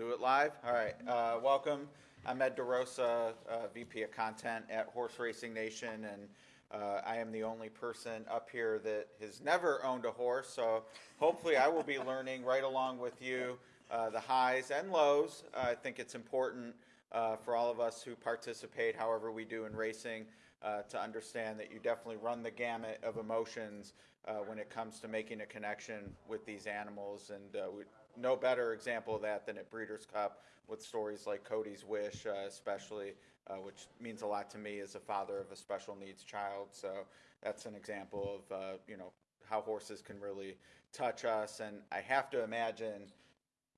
Do it live? All right. Uh, welcome. I'm Ed DeRosa, uh, VP of Content at Horse Racing Nation, and uh, I am the only person up here that has never owned a horse. So hopefully, I will be learning right along with you uh, the highs and lows. I think it's important uh, for all of us who participate, however we do in racing, uh, to understand that you definitely run the gamut of emotions uh, when it comes to making a connection with these animals. And uh, we, no better example of that than at Breeders' Cup with stories like Cody's Wish, uh, especially, uh, which means a lot to me as a father of a special needs child. So that's an example of uh, you know how horses can really touch us. And I have to imagine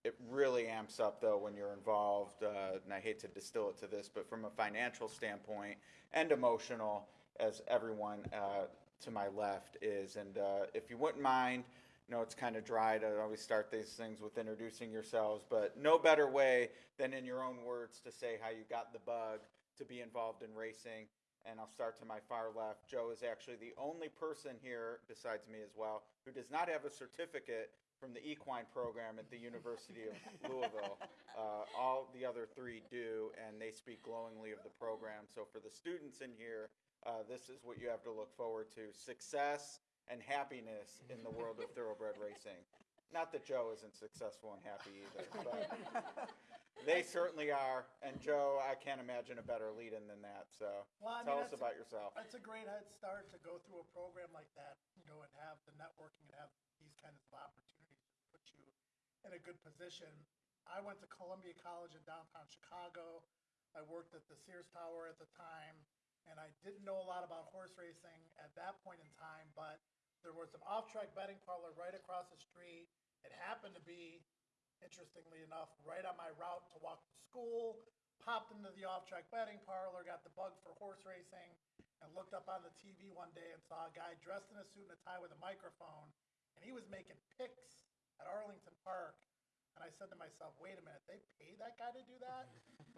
it really amps up though when you're involved. Uh, and I hate to distill it to this, but from a financial standpoint and emotional, as everyone uh, to my left is. And uh, if you wouldn't mind, know it's kind of dry to always start these things with introducing yourselves, but no better way than in your own words to say how you got the bug to be involved in racing. And I'll start to my far left. Joe is actually the only person here, besides me as well, who does not have a certificate from the equine program at the University of Louisville. Uh, all the other three do, and they speak glowingly of the program. So for the students in here, uh, this is what you have to look forward to: success and happiness in the world of thoroughbred racing. Not that Joe isn't successful and happy either, but they certainly are. And Joe, I can't imagine a better lead-in than that. So Well, I mean, tell us that's- about yourself. It's a great head start to go through a program like that, you know, and have the networking and have these kinds of opportunities to put you in a good position. I went to Columbia College in downtown Chicago. I worked at the Sears Tower at the time, and I didn't know a lot about horse racing at that point in time, but there was an off-track betting parlor right across the street. It happened to be, interestingly enough, right on my route to walk to school. Popped into the off-track betting parlor, got the bug for horse racing, and looked up on the TV one day and saw a guy dressed in a suit and a tie with a microphone, and he was making picks at Arlington Park. And I said to myself, wait a minute, they paid that guy to do that?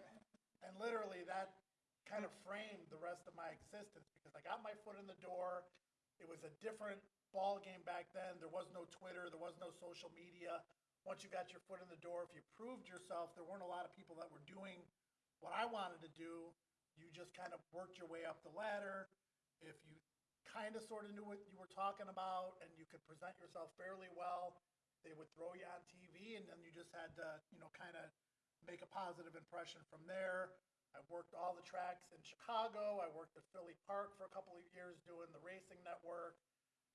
and literally, that kind of framed the rest of my existence because I got my foot in the door. It was a different ball game back then. There was no Twitter, there was no social media. Once you got your foot in the door, if you proved yourself, there weren't a lot of people that were doing what I wanted to do. You just kind of worked your way up the ladder. If you kind of sort of knew what you were talking about and you could present yourself fairly well, they would throw you on TV and then you just had to, you know, kind of make a positive impression from there. I worked all the tracks in Chicago. I worked at Philly Park for a couple of years doing the racing network.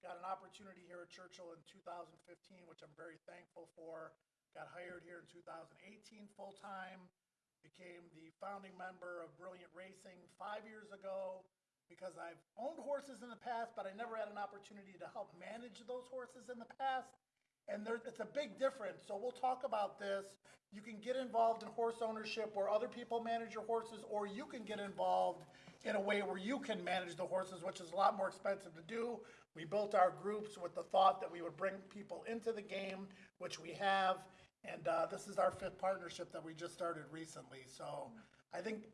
Got an opportunity here at Churchill in 2015, which I'm very thankful for. Got hired here in 2018 full time. Became the founding member of Brilliant Racing five years ago because I've owned horses in the past, but I never had an opportunity to help manage those horses in the past. And there, it's a big difference. So we'll talk about this. You can get involved in horse ownership where other people manage your horses, or you can get involved in a way where you can manage the horses, which is a lot more expensive to do. We built our groups with the thought that we would bring people into the game, which we have. And uh, this is our fifth partnership that we just started recently. So I think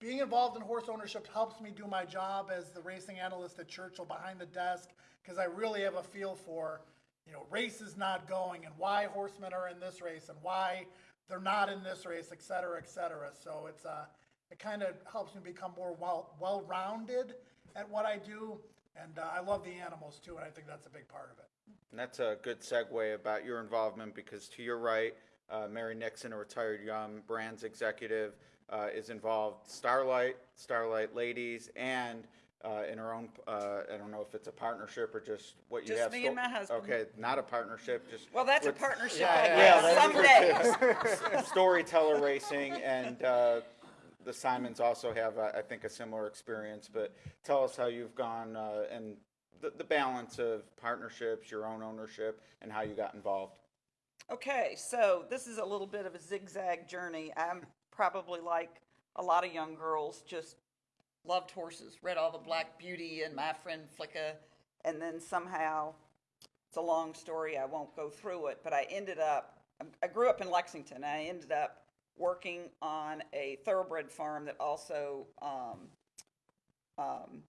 being involved in horse ownership helps me do my job as the racing analyst at Churchill behind the desk because I really have a feel for, you know, races not going and why horsemen are in this race and why they're not in this race, et cetera, et cetera. So it's uh, it kind of helps me become more well well rounded at what I do, and uh, I love the animals too, and I think that's a big part of it. And that's a good segue about your involvement because to your right, uh, Mary Nixon, a retired Yum Brands executive, uh, is involved Starlight, Starlight Ladies, and uh, in her own. Uh, I don't know if it's a partnership or just what you Just have. me and my husband. Okay, not a partnership. Just Well, that's a with- partnership, Yeah, I yeah, guess, some days. storyteller racing and uh, the Simons also have, uh, I think, a similar experience. But tell us how you've gone uh, and the, the balance of partnerships, your own ownership, and how you got involved. Okay, so this is a little bit of a zigzag journey. I'm probably like a lot of young girls, just loved horses, read all the Black Beauty and My Friend Flicka, and then somehow, it's a long story, I won't go through it, but I ended up, I grew up in Lexington, I ended up working on a thoroughbred farm that also um, um,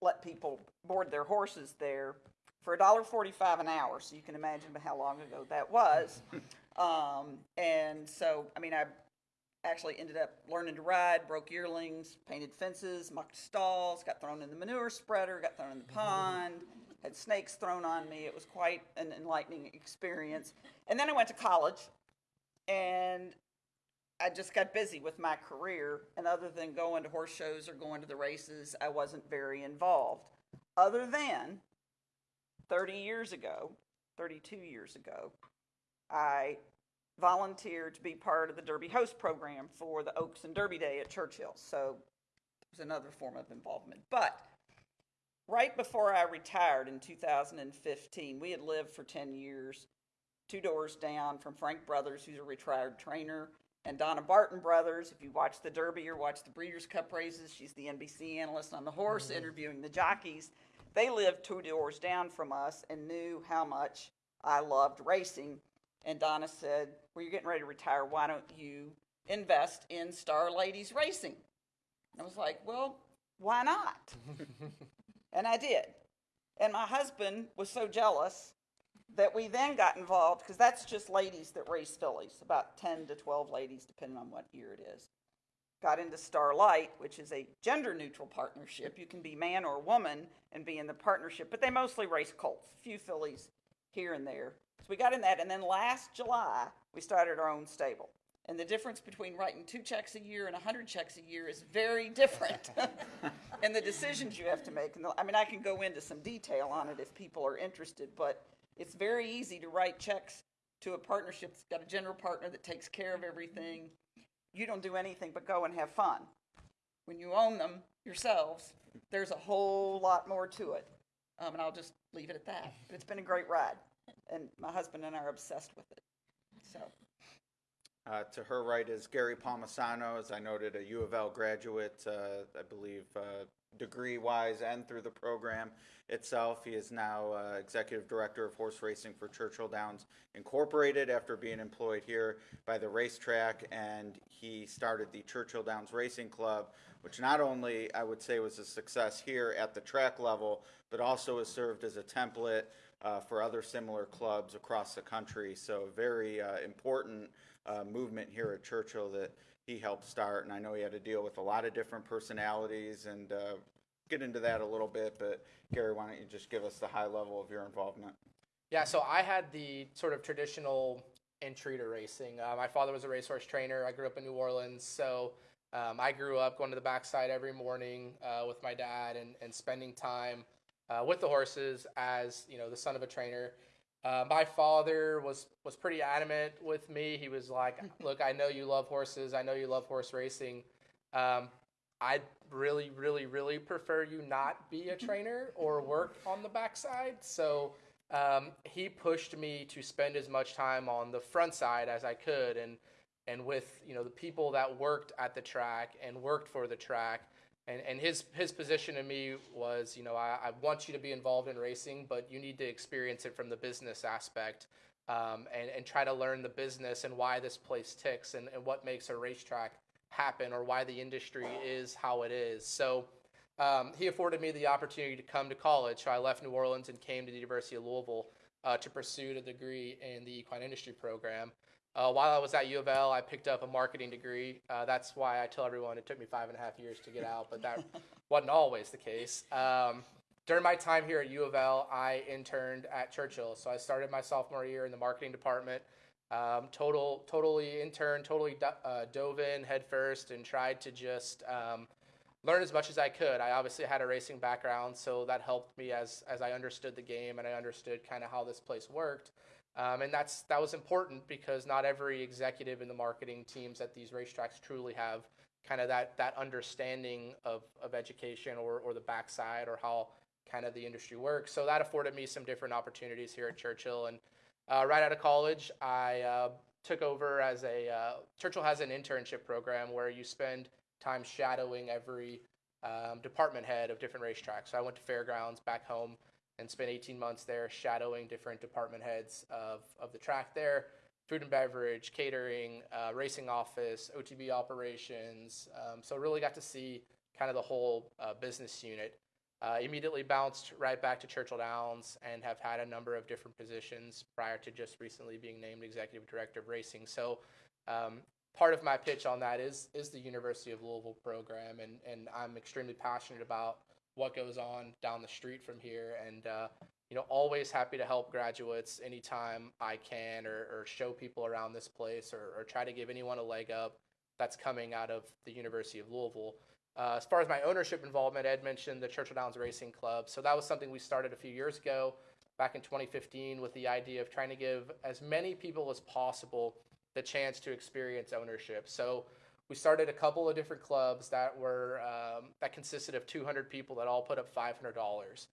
let people board their horses there for $1.45 an hour. So you can imagine how long ago that was. Um, and so, I mean, I actually ended up learning to ride, broke yearlings, painted fences, mucked stalls, got thrown in the manure spreader, got thrown in the pond, had snakes thrown on me. It was quite an enlightening experience. And then I went to college and I just got busy with my career. And other than going to horse shows or going to the races, I wasn't very involved. Other than 30 years ago, 32 years ago, I volunteered to be part of the Derby host program for the Oaks and Derby Day at Churchill. So it was another form of involvement. But right before I retired in 2015, we had lived for 10 years two doors down from Frank Brothers, who's a retired trainer, and Donna Barton Brothers. If you watch the Derby or watch the Breeders' Cup races, she's the NBC analyst on the horse mm-hmm. interviewing the jockeys. They lived two doors down from us and knew how much I loved racing. And Donna said, Well, you're getting ready to retire. Why don't you invest in Star Ladies Racing? And I was like, Well, why not? and I did. And my husband was so jealous that we then got involved because that's just ladies that race fillies, about 10 to 12 ladies, depending on what year it is. Got into Starlight, which is a gender neutral partnership. You can be man or woman and be in the partnership, but they mostly race colts, a few fillies here and there. So we got in that, and then last July, we started our own stable. And the difference between writing two checks a year and 100 checks a year is very different. and the decisions you have to make. And the, I mean, I can go into some detail on it if people are interested, but it's very easy to write checks to a partnership that's got a general partner that takes care of everything. You don't do anything but go and have fun. When you own them yourselves, there's a whole lot more to it. Um, and I'll just leave it at that. But it's been a great ride, and my husband and I are obsessed with it. So, Uh, to her right is Gary Palmisano, as I noted, a U of L graduate, uh, I believe, uh, degree wise and through the program itself. He is now uh, executive director of horse racing for Churchill Downs Incorporated after being employed here by the racetrack. And he started the Churchill Downs Racing Club, which not only I would say was a success here at the track level, but also has served as a template uh, for other similar clubs across the country. So, very uh, important uh, movement here at Churchill that he helped start. And I know he had to deal with a lot of different personalities and uh, get into that a little bit. But, Gary, why don't you just give us the high level of your involvement? Yeah, so I had the sort of traditional entry to racing. Uh, my father was a racehorse trainer. I grew up in New Orleans, so um, I grew up going to the backside every morning uh, with my dad and, and spending time uh, with the horses as you know the son of a trainer. Uh, my father was was pretty adamant with me. He was like, "Look, I know you love horses. I know you love horse racing. Um, I'd really, really, really prefer you not be a trainer or work on the backside." So um, he pushed me to spend as much time on the front side as I could, and and with you know the people that worked at the track and worked for the track. And, and his his position to me was, you know, I, I want you to be involved in racing, but you need to experience it from the business aspect um, and, and try to learn the business and why this place ticks and, and what makes a racetrack happen or why the industry is how it is. So um, he afforded me the opportunity to come to college. So I left New Orleans and came to the University of Louisville uh, to pursue a degree in the equine industry program. Uh, while I was at U of L, I picked up a marketing degree. Uh, that's why I tell everyone it took me five and a half years to get out, but that wasn't always the case. Um, during my time here at U of L, I interned at Churchill. So I started my sophomore year in the marketing department. Um, total, totally intern, totally do, uh, dove in headfirst and tried to just um, learn as much as I could. I obviously had a racing background, so that helped me as as I understood the game and I understood kind of how this place worked. Um, and that's that was important because not every executive in the marketing teams at these racetracks truly have kind of that that understanding of, of education or, or the backside or how kind of the industry works. So that afforded me some different opportunities here at Churchill. And uh, right out of college, I uh, took over as a uh, Churchill has an internship program where you spend time shadowing every um, department head of different racetracks. So I went to fairgrounds back home and spent 18 months there shadowing different department heads of, of the track there food and beverage, catering, uh, racing office, OTB operations. Um, so really got to see kind of the whole uh, business unit. Uh, immediately bounced right back to Churchill Downs and have had a number of different positions prior to just recently being named executive director of racing. So, um, part of my pitch on that is is the University of Louisville program, and and I'm extremely passionate about what goes on down the street from here, and uh, you know, always happy to help graduates anytime I can, or, or show people around this place, or, or try to give anyone a leg up that's coming out of the University of Louisville. Uh, as far as my ownership involvement, Ed mentioned the Churchill Downs Racing Club. So that was something we started a few years ago, back in 2015, with the idea of trying to give as many people as possible the chance to experience ownership. So we started a couple of different clubs that were um, that consisted of 200 people that all put up $500.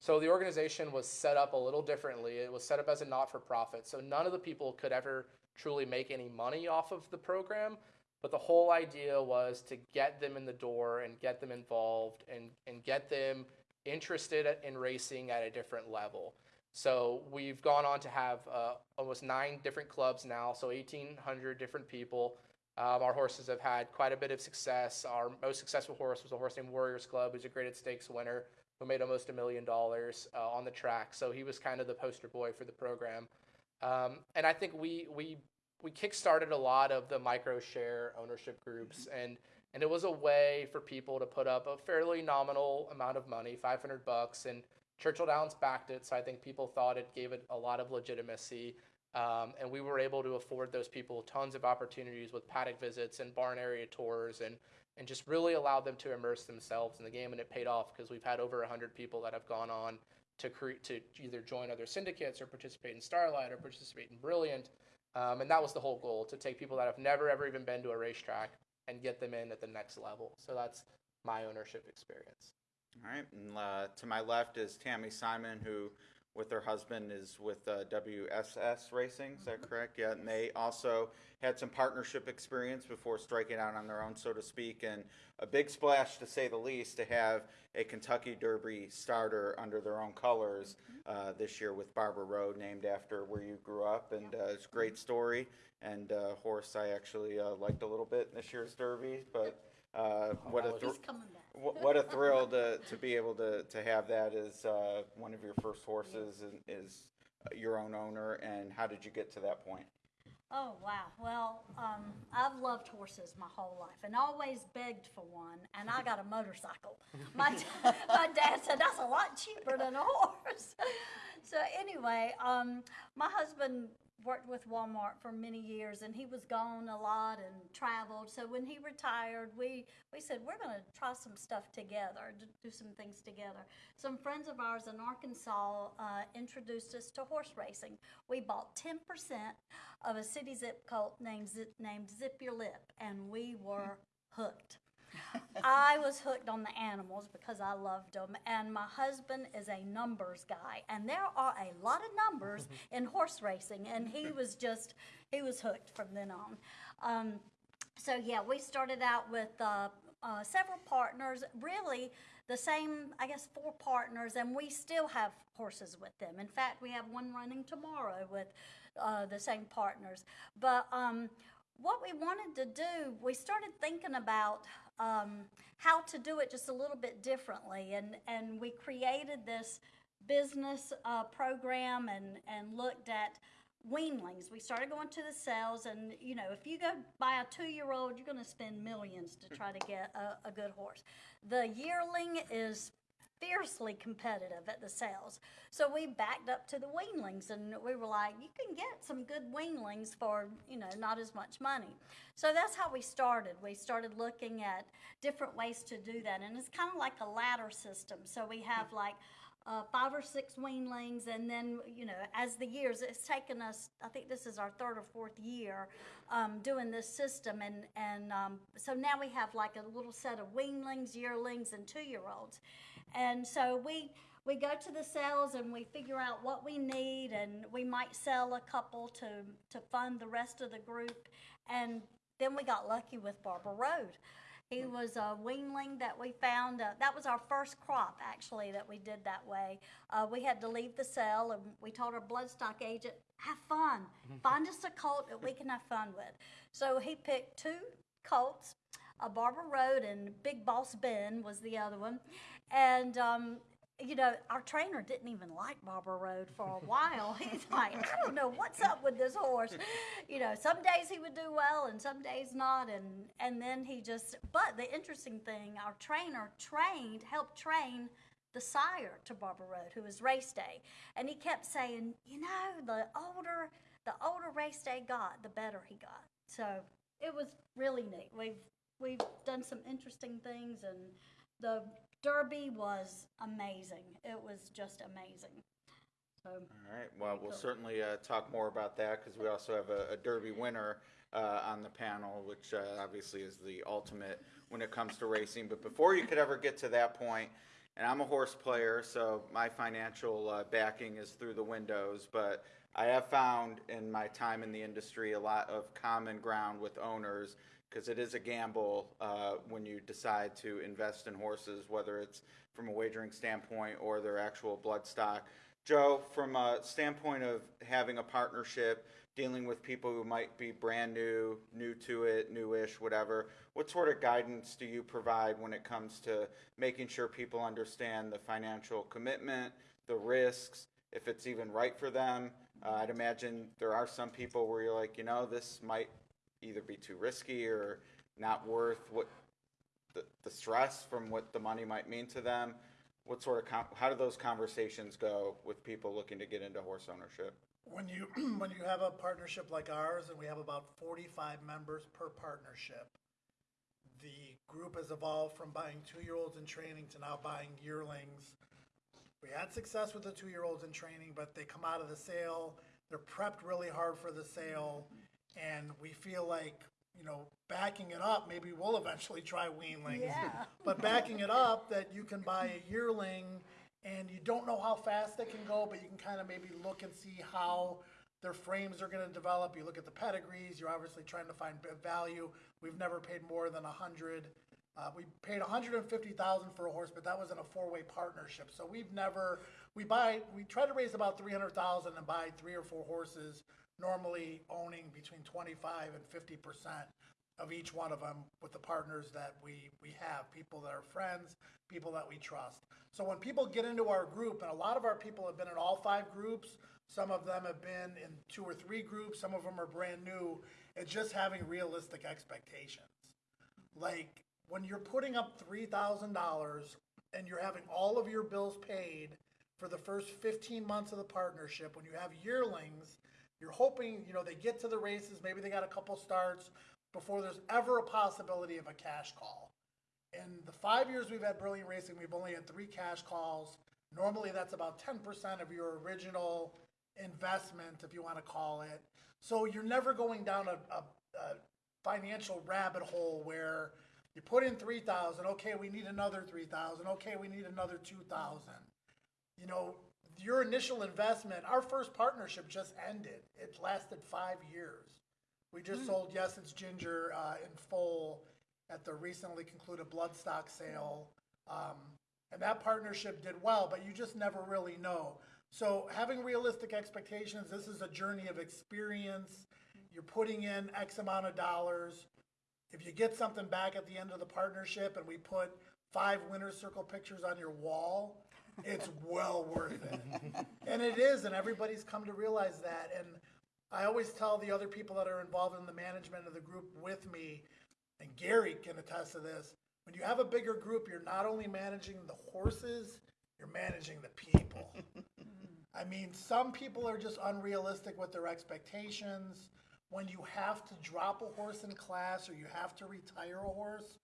So the organization was set up a little differently. It was set up as a not-for-profit. So none of the people could ever truly make any money off of the program. But the whole idea was to get them in the door and get them involved and, and get them interested in racing at a different level. So we've gone on to have uh, almost nine different clubs now, so 1,800 different people. Um, our horses have had quite a bit of success. Our most successful horse was a horse named Warriors Club, who's a graded stakes winner, who made almost a million dollars uh, on the track. So he was kind of the poster boy for the program. Um, and I think we we we kickstarted a lot of the micro share ownership groups, and and it was a way for people to put up a fairly nominal amount of money, 500 bucks, and Churchill Downs backed it. So I think people thought it gave it a lot of legitimacy. Um, and we were able to afford those people tons of opportunities with paddock visits and barn area tours and, and just really allowed them to immerse themselves in the game. And it paid off because we've had over 100 people that have gone on to, create to either join other syndicates or participate in Starlight or participate in Brilliant. Um, and that was the whole goal to take people that have never ever even been to a racetrack and get them in at the next level. So that's my ownership experience. All right, and uh, to my left is Tammy Simon, who, with her husband, is with uh, WSS Racing. Is that correct? Yeah, and they also had some partnership experience before striking out on their own, so to speak, and a big splash, to say the least, to have a Kentucky Derby starter under their own colors uh, this year with Barber Road, named after where you grew up, and uh, it's a great story. And uh, horse I actually uh, liked a little bit in this year's Derby, but uh, what a thr- He's coming back. Wh- What a thrill to, to be able to, to have that as uh, one of your first horses and is your own owner. And how did you get to that point? Oh, wow. Well, um, I've loved horses my whole life and always begged for one, and I got a motorcycle. My, my dad said that's a lot cheaper than a horse. So, anyway, um, my husband worked with Walmart for many years and he was gone a lot and traveled. So, when he retired, we, we said, we're going to try some stuff together, do some things together. Some friends of ours in Arkansas uh, introduced us to horse racing. We bought 10% of a city zip code named named Zip Your Lip, and we were hooked. I was hooked on the animals because I loved them, and my husband is a numbers guy, and there are a lot of numbers in horse racing, and he was just he was hooked from then on. Um, so yeah, we started out with uh, uh, several partners, really the same, I guess, four partners, and we still have horses with them. In fact, we have one running tomorrow with uh, the same partners. But um, what we wanted to do, we started thinking about um, how to do it just a little bit differently, and and we created this business uh, program and and looked at weanlings. We started going to the sales, and you know, if you go buy a two-year-old, you're going to spend millions to try to get a, a good horse. The yearling is fiercely competitive at the sales. So we backed up to the weanlings and we were like, you can get some good weanlings for, you know, not as much money. So that's how we started. We started looking at different ways to do that. And it's kind of like a ladder system. So we have hmm. like uh, five or six weanlings, and then you know, as the years, it's taken us. I think this is our third or fourth year um, doing this system, and and um, so now we have like a little set of weanlings, yearlings, and two-year-olds, and so we we go to the sales and we figure out what we need, and we might sell a couple to to fund the rest of the group, and then we got lucky with Barber Road. He was a weanling that we found. Uh, that was our first crop, actually, that we did that way. Uh, we had to leave the cell, and we told our bloodstock agent, "Have fun. Find us a colt that we can have fun with." So he picked two colts, a Barber Road and Big Boss Ben was the other one, And, um, you know, our trainer didn't even like Barber Road for a while. He's like, I don't know what's up with this horse. You know, some days he would do well and some days not. And, and then he just, but the interesting thing, our trainer trained, helped train the sire to Barber Road, who was Race Day. And he kept saying, you know, the older, the older Race Day got, the better he got. So it was really neat. We've, we've done some interesting things and the Derby was amazing. It was just amazing. So, All right, well, we'll cool. certainly uh, talk more about that because we also have a, a Derby winner uh, on the panel, which uh, obviously is the ultimate when it comes to racing. But before you could ever get to that point, and I'm a horse player, so my financial uh, backing is through the windows, but I have found in my time in the industry a lot of common ground with owners because it is a gamble uh, when you decide to invest in horses, whether it's from a wagering standpoint or their actual blood stock. Joe, from a standpoint of having a partnership, dealing with people who might be brand new, new to it, newish, whatever, what sort of guidance do you provide when it comes to making sure people understand the financial commitment, the risks, if it's even right for them? Uh, I'd imagine there are some people where you're like, you know, this might either be too risky or not worth what the, the stress from what the money might mean to them. What sort of com- how do those conversations go with people looking to get into horse ownership? When you, when you have a partnership like ours, and we have about forty-five members per partnership, the group has evolved from buying two-year-olds in training to now buying yearlings. We had success with the two-year-olds in training, but they come out of the sale, they're prepped really hard for the sale, and we feel like, you know, backing it up, maybe we'll eventually try weanlings. Yeah. But backing it up, that you can buy a yearling, and you don't know how fast they can go, but you can kind of maybe look and see how their frames are gonna develop. You look at the pedigrees, you're obviously trying to find value. We've never paid more than a hundred. Uh, we paid a hundred and fifty thousand for a horse, but that was in a four-way partnership. So we've never, we buy, we try to raise about three hundred thousand and buy three or four horses, normally owning between twenty-five and fifty percent of each one of them with the partners that we, we have, people that are friends, people that we trust. So when people get into our group, and a lot of our people have been in all five groups, some of them have been in two or three groups, some of them are brand new, it's just having realistic expectations. Like, when you're putting up three thousand dollars and you're having all of your bills paid for the first fifteen months of the partnership, when you have yearlings, you're hoping, you know, they get to the races, maybe they got a couple starts before there's ever a possibility of a cash call. In the five years we've had Brilliant Racing, we've only had three cash calls. Normally, that's about ten percent of your original investment, if you want to call it. So you're never going down a, a, a financial rabbit hole where you put in three thousand, okay, we need another three thousand, okay, we need another two thousand. You know, your initial investment, our first partnership just ended. It lasted five years. We just sold Yes It's Ginger uh, in full at the recently concluded Bloodstock sale. Um, and that partnership did well, but you just never really know. So having realistic expectations, this is a journey of experience. You're putting in X amount of dollars. If you get something back at the end of the partnership and we put five winner's circle pictures on your wall, it's well worth it. and it is, and everybody's come to realize that. And I always tell the other people that are involved in the management of the group with me, and Gary can attest to this. When you have a bigger group, you're not only managing the horses, you're managing the people. I mean, some people are just unrealistic with their expectations. When you have to drop a horse in class or you have to retire a horse,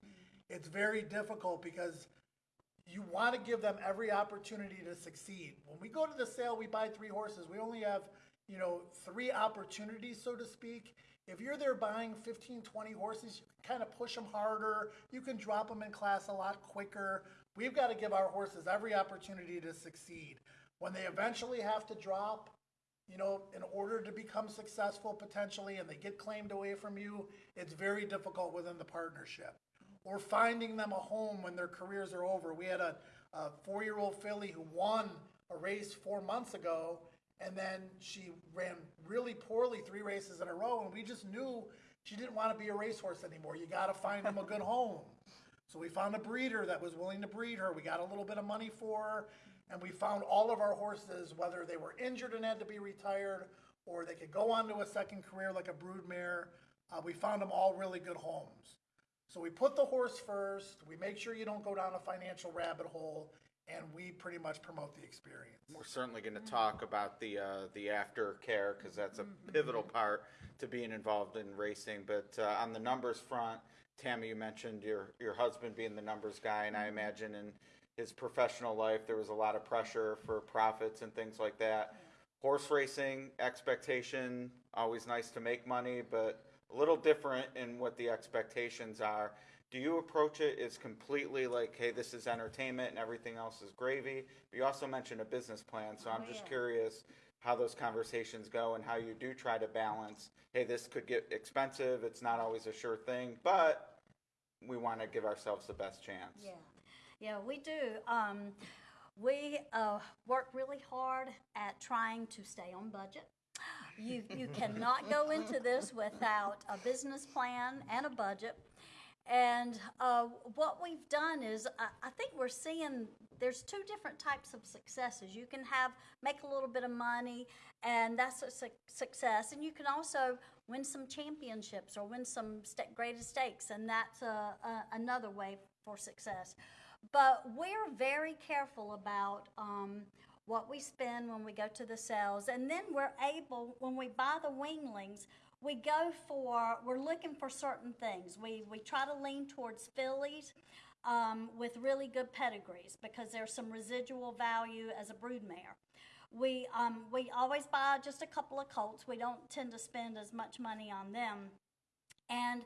it's very difficult because you want to give them every opportunity to succeed. When we go to the sale, we buy three horses. We only have, you know, three opportunities, so to speak. If you're there buying 15, 20 horses, you can kind of push them harder. You can drop them in class a lot quicker. We've got to give our horses every opportunity to succeed. When they eventually have to drop, you know, in order to become successful potentially and they get claimed away from you, it's very difficult within the partnership. Or finding them a home when their careers are over. We had a, a four year old filly who won a race four months ago and then she ran really poorly three races in a row and we just knew she didn't want to be a racehorse anymore. You got to find them a good home. So we found a breeder that was willing to breed her. We got a little bit of money for her, and we found all of our horses, whether they were injured and had to be retired, or they could go on to a second career like a broodmare. Uh, we found them all really good homes. So we put the horse first. We make sure you don't go down a financial rabbit hole, and we pretty much promote the experience. We're certainly going to talk about the uh, the aftercare because that's a pivotal part to being involved in racing. But uh, on the numbers front, Tammy, you mentioned your your husband being the numbers guy, and I imagine in his professional life there was a lot of pressure for profits and things like that. Horse racing expectation always nice to make money, but a little different in what the expectations are. Do you approach it as completely like, hey, this is entertainment and everything else is gravy? But you also mentioned a business plan, so oh, I'm Oh, just yeah. curious how those conversations go and how you do try to balance, hey, this could get expensive, it's not always a sure thing, but we want to give ourselves the best chance. Yeah, yeah, we do. Um, we uh, work really hard at trying to stay on budget. You you cannot go into this without a business plan and a budget. And uh, what we've done is, I, I think we're seeing there's two different types of successes. You can have make a little bit of money, and that's a su- success. And you can also win some championships or win some graded stakes, and that's a, a, another way for success. But we're very careful about um, what we spend when we go to the sales, and then we're able when we buy the weanlings we go for we're looking for certain things. We we try to lean towards fillies um, with really good pedigrees because there's some residual value as a broodmare we um, we always buy just a couple of colts. We don't tend to spend as much money on them. And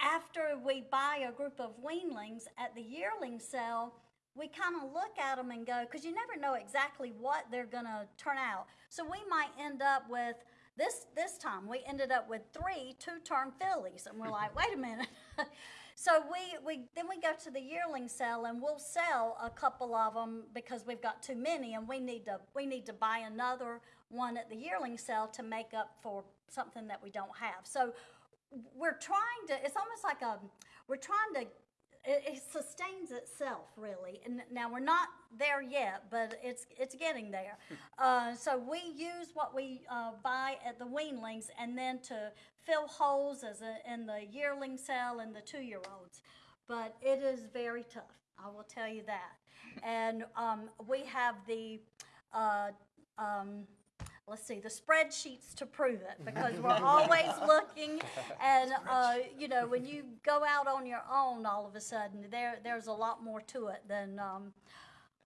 after we buy a group of weanlings at the yearling sale we kind of look at them and go because you never know exactly what they're going to turn out so we might end up with this this time we ended up with three two-turn fillies, and we're like, wait a minute. so we we then we go to the yearling sale, and we'll sell a couple of them because we've got too many, and we need to we need to buy another one at the yearling sale to make up for something that we don't have. So we're trying to. It's almost like a we're trying to it, it sustains itself really. And now we're not there yet but it's it's getting there. Uh, so we use what we uh, buy at the weanlings and then to fill holes as a, in the yearling cell and the two year olds but it is very tough i will tell you that. And um, we have the uh, um, let's see the spreadsheets to prove it because we're always looking and uh, you know when you go out on your own all of a sudden there there's a lot more to it than um,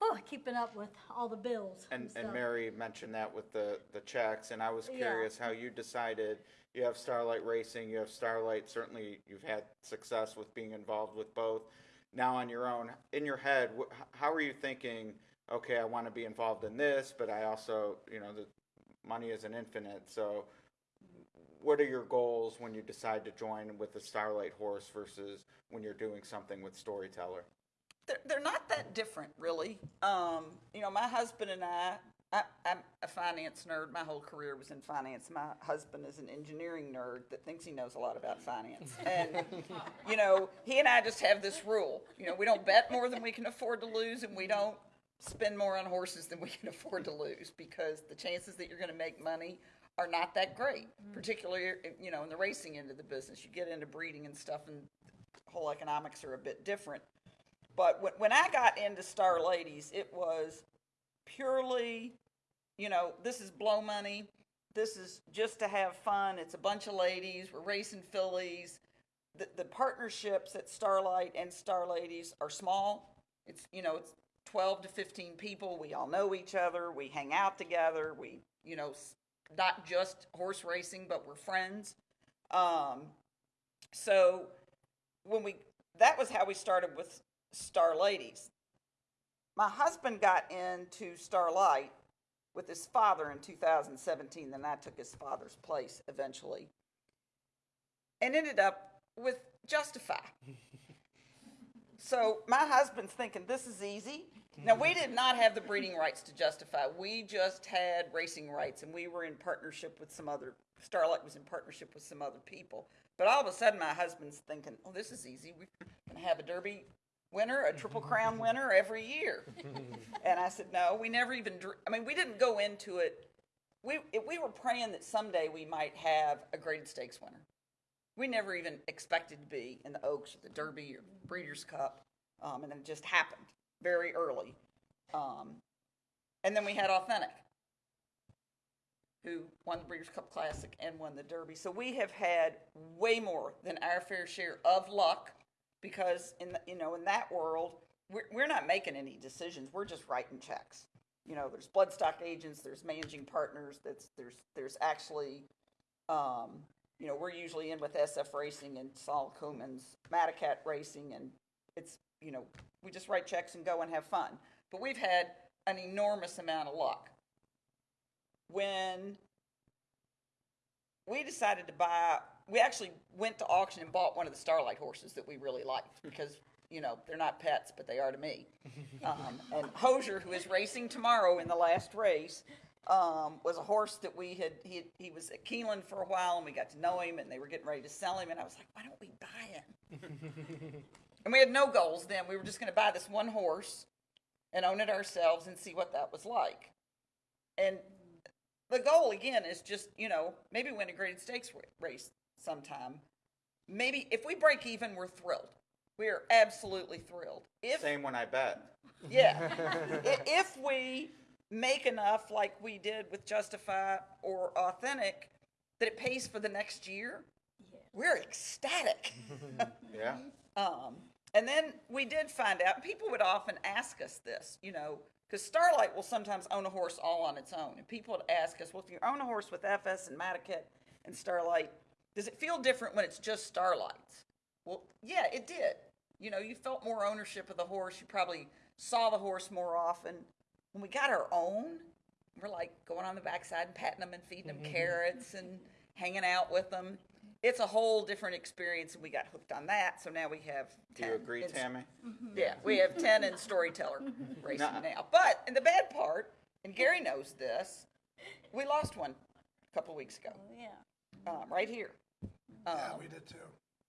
oh, keeping up with all the bills And, and stuff. Mary mentioned that with the, the checks, and I was Yeah. curious how you decided, you have Starlight Racing, you have Starlight, certainly you've had success with being involved with both. Now on your own, in your head, wh- how are you thinking, okay, I want to be involved in this, but I also, you know, the money isn't infinite, so what are your goals when you decide to join with the Starlight horse versus when you're doing something with Storyteller? they're, they're not that different, really. Um, you know, my husband and I, I, I'm a finance nerd. My whole career was in finance. My husband is an engineering nerd that thinks he knows a lot about finance. And, you know, he and I just have this rule. You know, we don't bet more than we can afford to lose, and we don't spend more on horses than we can afford to lose because the chances that you're going to make money are not that great, mm-hmm. particularly, you know, in the racing end of the business. You get into breeding and stuff, and whole economics are a bit different. But when, when I got into Star Ladies, it was purely, you know, this is blow money. This is just to have fun. It's a bunch of ladies. We're racing fillies. The, the partnerships at Starlight and Star Ladies are small. It's, you know, it's 12 to 15 people. We all know each other. We hang out together. We, you know, not just horse racing, but we're friends. Um, so when we that was how we started with Star Ladies. My husband got into Starlight with his father in 2017, then I took his father's place eventually. And ended up with Justify. So my husband's thinking this is easy. Now we did not have the breeding rights to Justify. We just had racing rights, and we were in partnership with some other. Starlight was in partnership with some other people. But all of a sudden, my husband's thinking, "Oh, this is easy. We can have a Derby winner, a Triple Crown winner every year." and I said, "No, we never even. I mean, we didn't go into it. We we were praying that someday we might have a graded stakes winner. We never even expected to be in the Oaks or the Derby or Breeders' Cup, um, and it just happened very early. Um, and then we had Authentic, who won the Breeders' Cup Classic and won the Derby. So we have had way more than our fair share of luck, because in the, you know in that world we're, we're not making any decisions. We're just writing checks. You know, there's bloodstock agents, there's managing partners. That's there's there's actually um, you know, we're usually in with SF Racing and Sol Kumin's Madaket Racing, and it's, you know, we just write checks and go and have fun. But we've had an enormous amount of luck. When we decided to buy, we actually went to auction and bought one of the Starlight horses that we really liked because, you know, they're not pets, but they are to me. Um, and Hosier, who is racing tomorrow in the last race, um, was a horse that we had he, he was at Keeneland for a while and we got to know him and they were getting ready to sell him and I was like, why don't we buy him? and we had no goals then. We were just going to buy this one horse and own it ourselves and see what that was like. And the goal again is just you know maybe win a graded stakes race sometime. Maybe if we break even, we're thrilled. We are absolutely thrilled. If Same when I bet. yeah. If we make enough like we did with Justify or Authentic that it pays for the next year, we're ecstatic. Yeah. um, and then we did find out, people would often ask us this, you know, because Starlight will sometimes own a horse all on its own. And people would ask us, well, if you own a horse with FS and Madaket and Starlight, does it feel different when it's just Starlights? Well, yeah, it did. You know, you felt more ownership of the horse. You probably saw the horse more often. When we got our own, we're like going on the backside and patting them and feeding them mm-hmm. carrots and hanging out with them. It's a whole different experience, and we got hooked on that. So now we have. Do you agree, in- Tammy? Yeah, we have ten in storyteller racing Now- now. But and the bad part, and Gary knows this, we lost one a couple weeks ago, Yeah. um, right here. Um, Yeah, we did too.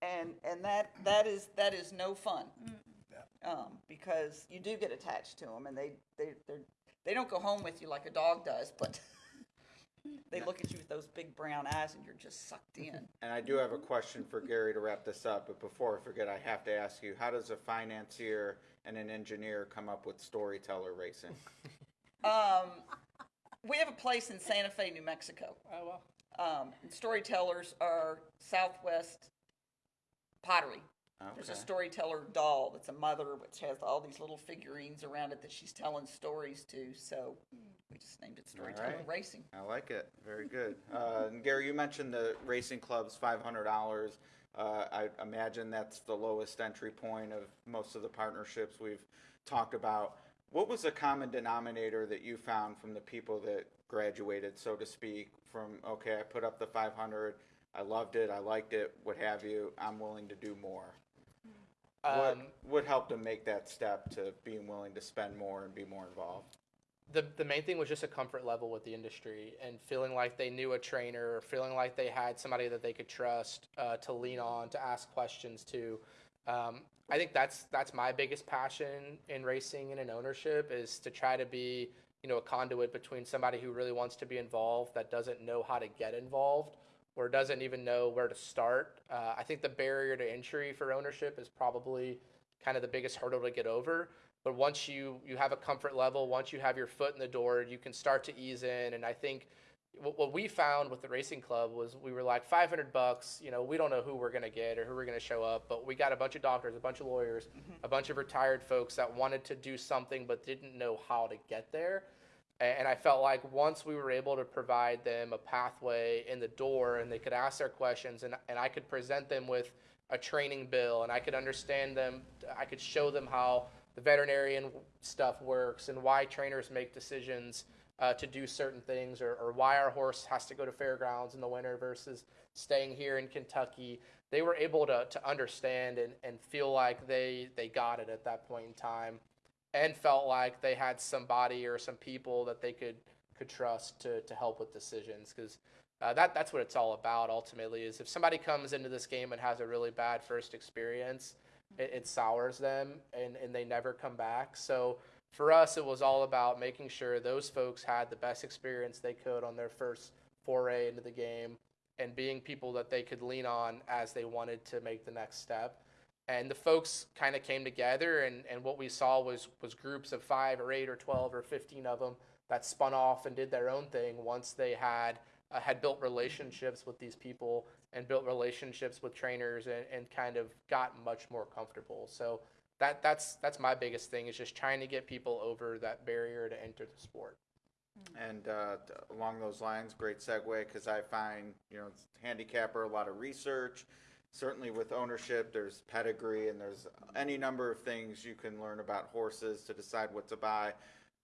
and and that that is that is no fun um, because you do get attached to them and they they they they don't go home with you like a dog does but they look at you with those big brown eyes and you're just sucked in And I do have a question for Gary to wrap this up, but before I forget, I have to ask you, how does a financier and an engineer come up with storyteller racing? um, we have a place in santa fe new mexico Oh well. um, and storytellers are southwest pottery There's a storyteller doll that's a mother, which has all these little figurines around it that she's telling stories to. So we just named it Storyteller right. Racing. I like it. Very good. Uh, and Gary, you mentioned the racing club's five hundred dollars. Uh, I imagine that's the lowest entry point of most of the partnerships we've talked about. What was the common denominator that you found from the people that graduated, so to speak? From okay, I put up the five hundred, I loved it, I liked it, what have you. I'm willing to do more. what Um, what helped them make that step to being willing to spend more and be more involved? The the main thing was just a comfort level with the industry and feeling like they knew a trainer, feeling like they had somebody that they could trust uh, to lean on, to ask questions to. Um, I think that's that's my biggest passion in racing and in ownership is to try to be you know a conduit between somebody who really wants to be involved that doesn't know how to get involved or doesn't even know where to start. Uh, I think the barrier to entry for ownership is probably kind of the biggest hurdle to get over. But once you you have a comfort level, once you have your foot in the door, you can start to ease in. And I think what, what we found with the racing club was we were like 500 bucks. You know, we don't know who we're gonna get or who we're gonna show up, but we got a bunch of doctors, a bunch of lawyers, mm-hmm. a bunch of retired folks that wanted to do something but didn't know how to get there. And I felt like once we were able to provide them a pathway in the door and they could ask their questions and, and I could present them with a training bill and I could understand them, I could show them how the veterinarian stuff works and why trainers make decisions uh, to do certain things, or, or why our horse has to go to fairgrounds in the winter versus staying here in Kentucky. They were able to, to understand and, and feel like they, they got it at that point in time and felt like they had somebody or some people that they could could trust to, to help with decisions because uh, that that's what it's all about ultimately is if somebody comes into this game and has a really bad first experience it, it sours them and, and they never come back. So for us it was all about making sure those folks had the best experience they could on their first foray into the game and being people that they could lean on as they wanted to make the next step. And the folks kind of came together and, and what we saw was was groups of five or eight or 12 or 15 of them that spun off and did their own thing once they had uh, had built relationships with these people and built relationships with trainers and, and kind of got much more comfortable so that that's that's my biggest thing is just trying to get people over that barrier to enter the sport And uh, along those lines, great segue because I find you know handicapper a lot of research. Certainly with ownership, there's pedigree and there's any number of things you can learn about horses to decide what to buy,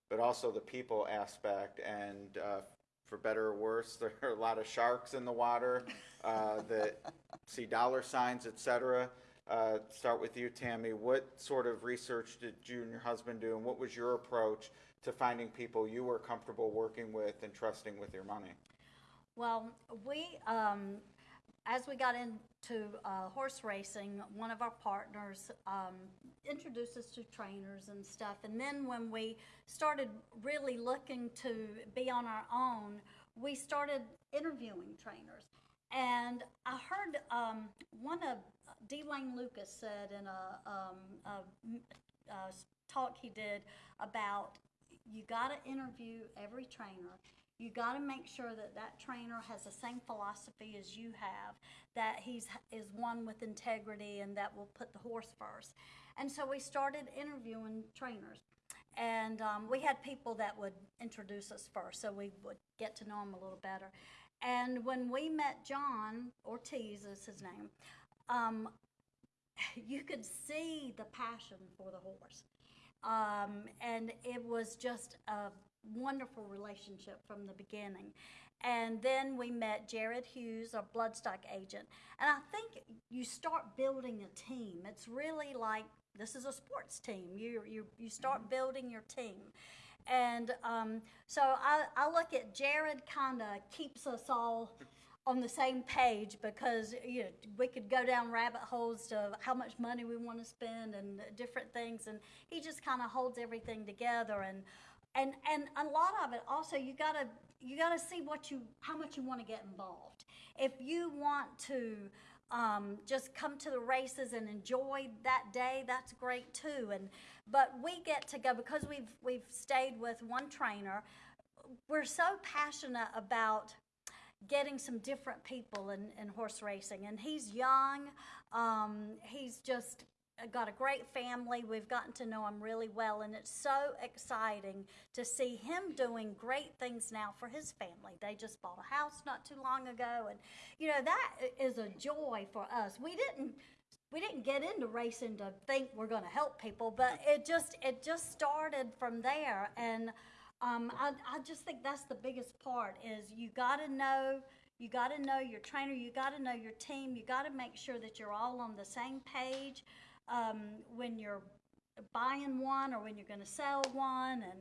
but also the people aspect. And uh, for better or worse, there are a lot of sharks in the water uh, that see dollar signs, etc. Uh, start with you, Tammy. What sort of research did you and your husband do, and what was your approach to finding people you were comfortable working with and trusting with your money? Well, we, um, as we got into uh, horse racing, one of our partners um, introduced us to trainers and stuff. And then when we started really looking to be on our own, we started interviewing trainers. And I heard um, one of D. Wayne Lukas said in a, um, a, a talk he did about you got to interview every trainer. You got to make sure that that trainer has the same philosophy as you have, that he's is one with integrity and that will put the horse first. And so we started interviewing trainers. And um, we had people that would introduce us first, so we would get to know them a little better. And when we met John Ortiz, is his name, um, you could see the passion for the horse. Um, and it was just a wonderful relationship from the beginning. And then we met Jared Hughes, our bloodstock agent. And I think you start building a team. It's really like this is a sports team. You, you, you start building your team. And um, so I, I look at Jared kind of keeps us all on the same page because you know we could go down rabbit holes to how much money we want to spend and different things and he just kind of holds everything together and and and a lot of it also you got to you got to see what you how much you want to get involved if you want to um, just come to the races and enjoy that day that's great too and but we get to go because we've we've stayed with one trainer we're so passionate about getting some different people in, in horse racing. And he's young. Um, he's just got a great family. We've gotten to know him really well. And it's so exciting to see him doing great things now for his family. They just bought a house not too long ago. And, you know, that is a joy for us. We didn't. We didn't get into racing to think we're going to help people, but it just it just started from there, and um, I, I just think that's the biggest part is you got to know you got to know your trainer you got to know your team you got to make sure that you're all on the same page um, when you're buying one or when you're going to sell one and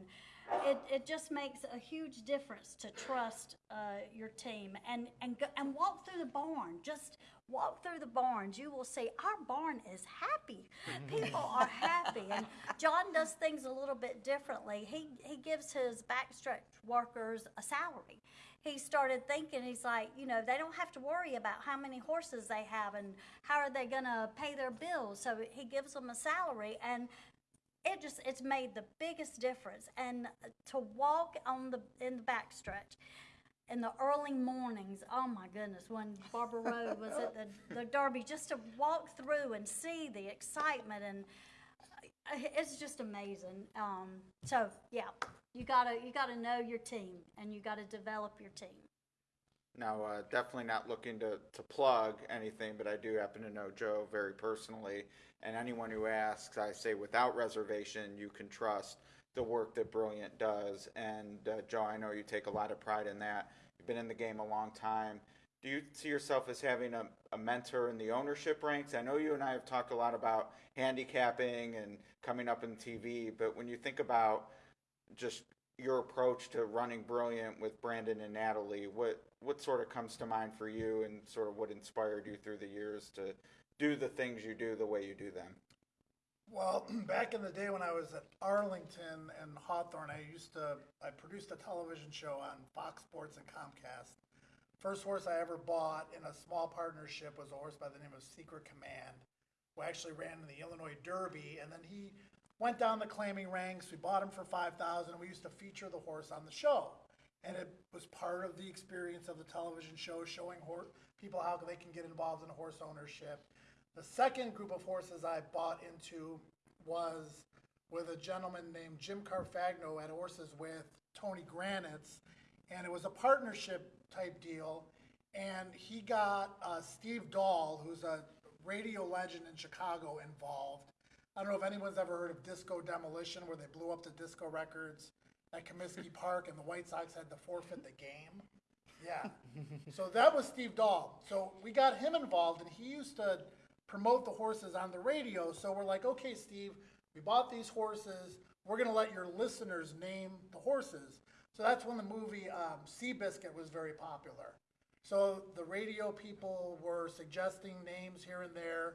it, it just makes a huge difference to trust uh, your team. And and go, and walk through the barn. Just walk through the barns. You will see our barn is happy. People are happy. And john does things a little bit differently. He he gives his backstretch workers a salary he started thinking he's like you know they don't have to worry about how many horses they have and how are they going to pay their bills. So he gives them a salary and it just it's made the biggest difference. And to walk on the in the backstretch in the early mornings oh my goodness when Barber Road was at the, the derby just to walk through and see the excitement and uh, it's just amazing. Um, so yeah you gotta you gotta know your team and you gotta develop your team Now, uh, definitely not looking to, to plug anything, but I do happen to know Joe very personally. And anyone who asks, I say without reservation, you can trust the work that Brilliant does. And uh, Joe, I know you take a lot of pride in that. You've been in the game a long time. Do you see yourself as having a, a mentor in the ownership ranks? I know you and I have talked a lot about handicapping and coming up in TV, but when you think about just your approach to running Brilliant with Brandon and Natalie, what what sort of comes to mind for you, and sort of what inspired you through the years to do the things you do the way you do them? Well, back in the day when I was at Arlington and Hawthorne, I used to, I produced a television show on Fox Sports and Comcast. First horse I ever bought in a small partnership was a horse by the name of Secret Command, who actually ran in the Illinois Derby, and then he went down the claiming ranks. We bought him for five thousand, and we used to feature the horse on the show. And it was part of the experience of the television show, showing people how they can get involved in horse ownership. The second group of horses I bought into was with a gentleman named Jim Carfagno at Horses with Tony Granitz, and it was a partnership type deal. And he got uh, Steve Dahl, who's a radio legend in Chicago, involved. I don't know if anyone's ever heard of Disco Demolition, where they blew up the disco records at Comiskey Park, and the White Sox had to forfeit the game. Yeah. so that was Steve Dahl. So we got him involved, and he used to promote the horses on the radio. So we're like, okay, Steve, we bought these horses. We're going to let your listeners name the horses. So that's when the movie um, Seabiscuit was very popular. So the radio people were suggesting names here and there.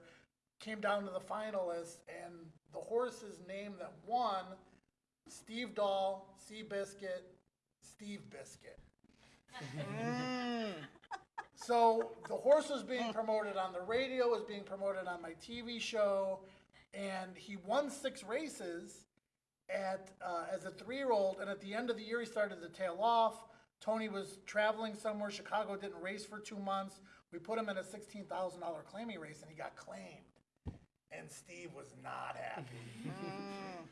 Came down to the finalists, and the horse's name that won Steve Dahl, Seabiscuit, Steve Biscuit. So the horse was being promoted on the radio, was being promoted on my TV show, and he won six races at uh, as a three-year-old. And at the end of the year, he started to tail off. Tony was traveling somewhere. Chicago didn't race for two months. We put him in a sixteen thousand dollar claiming race, and he got claimed. And Steve was not happy.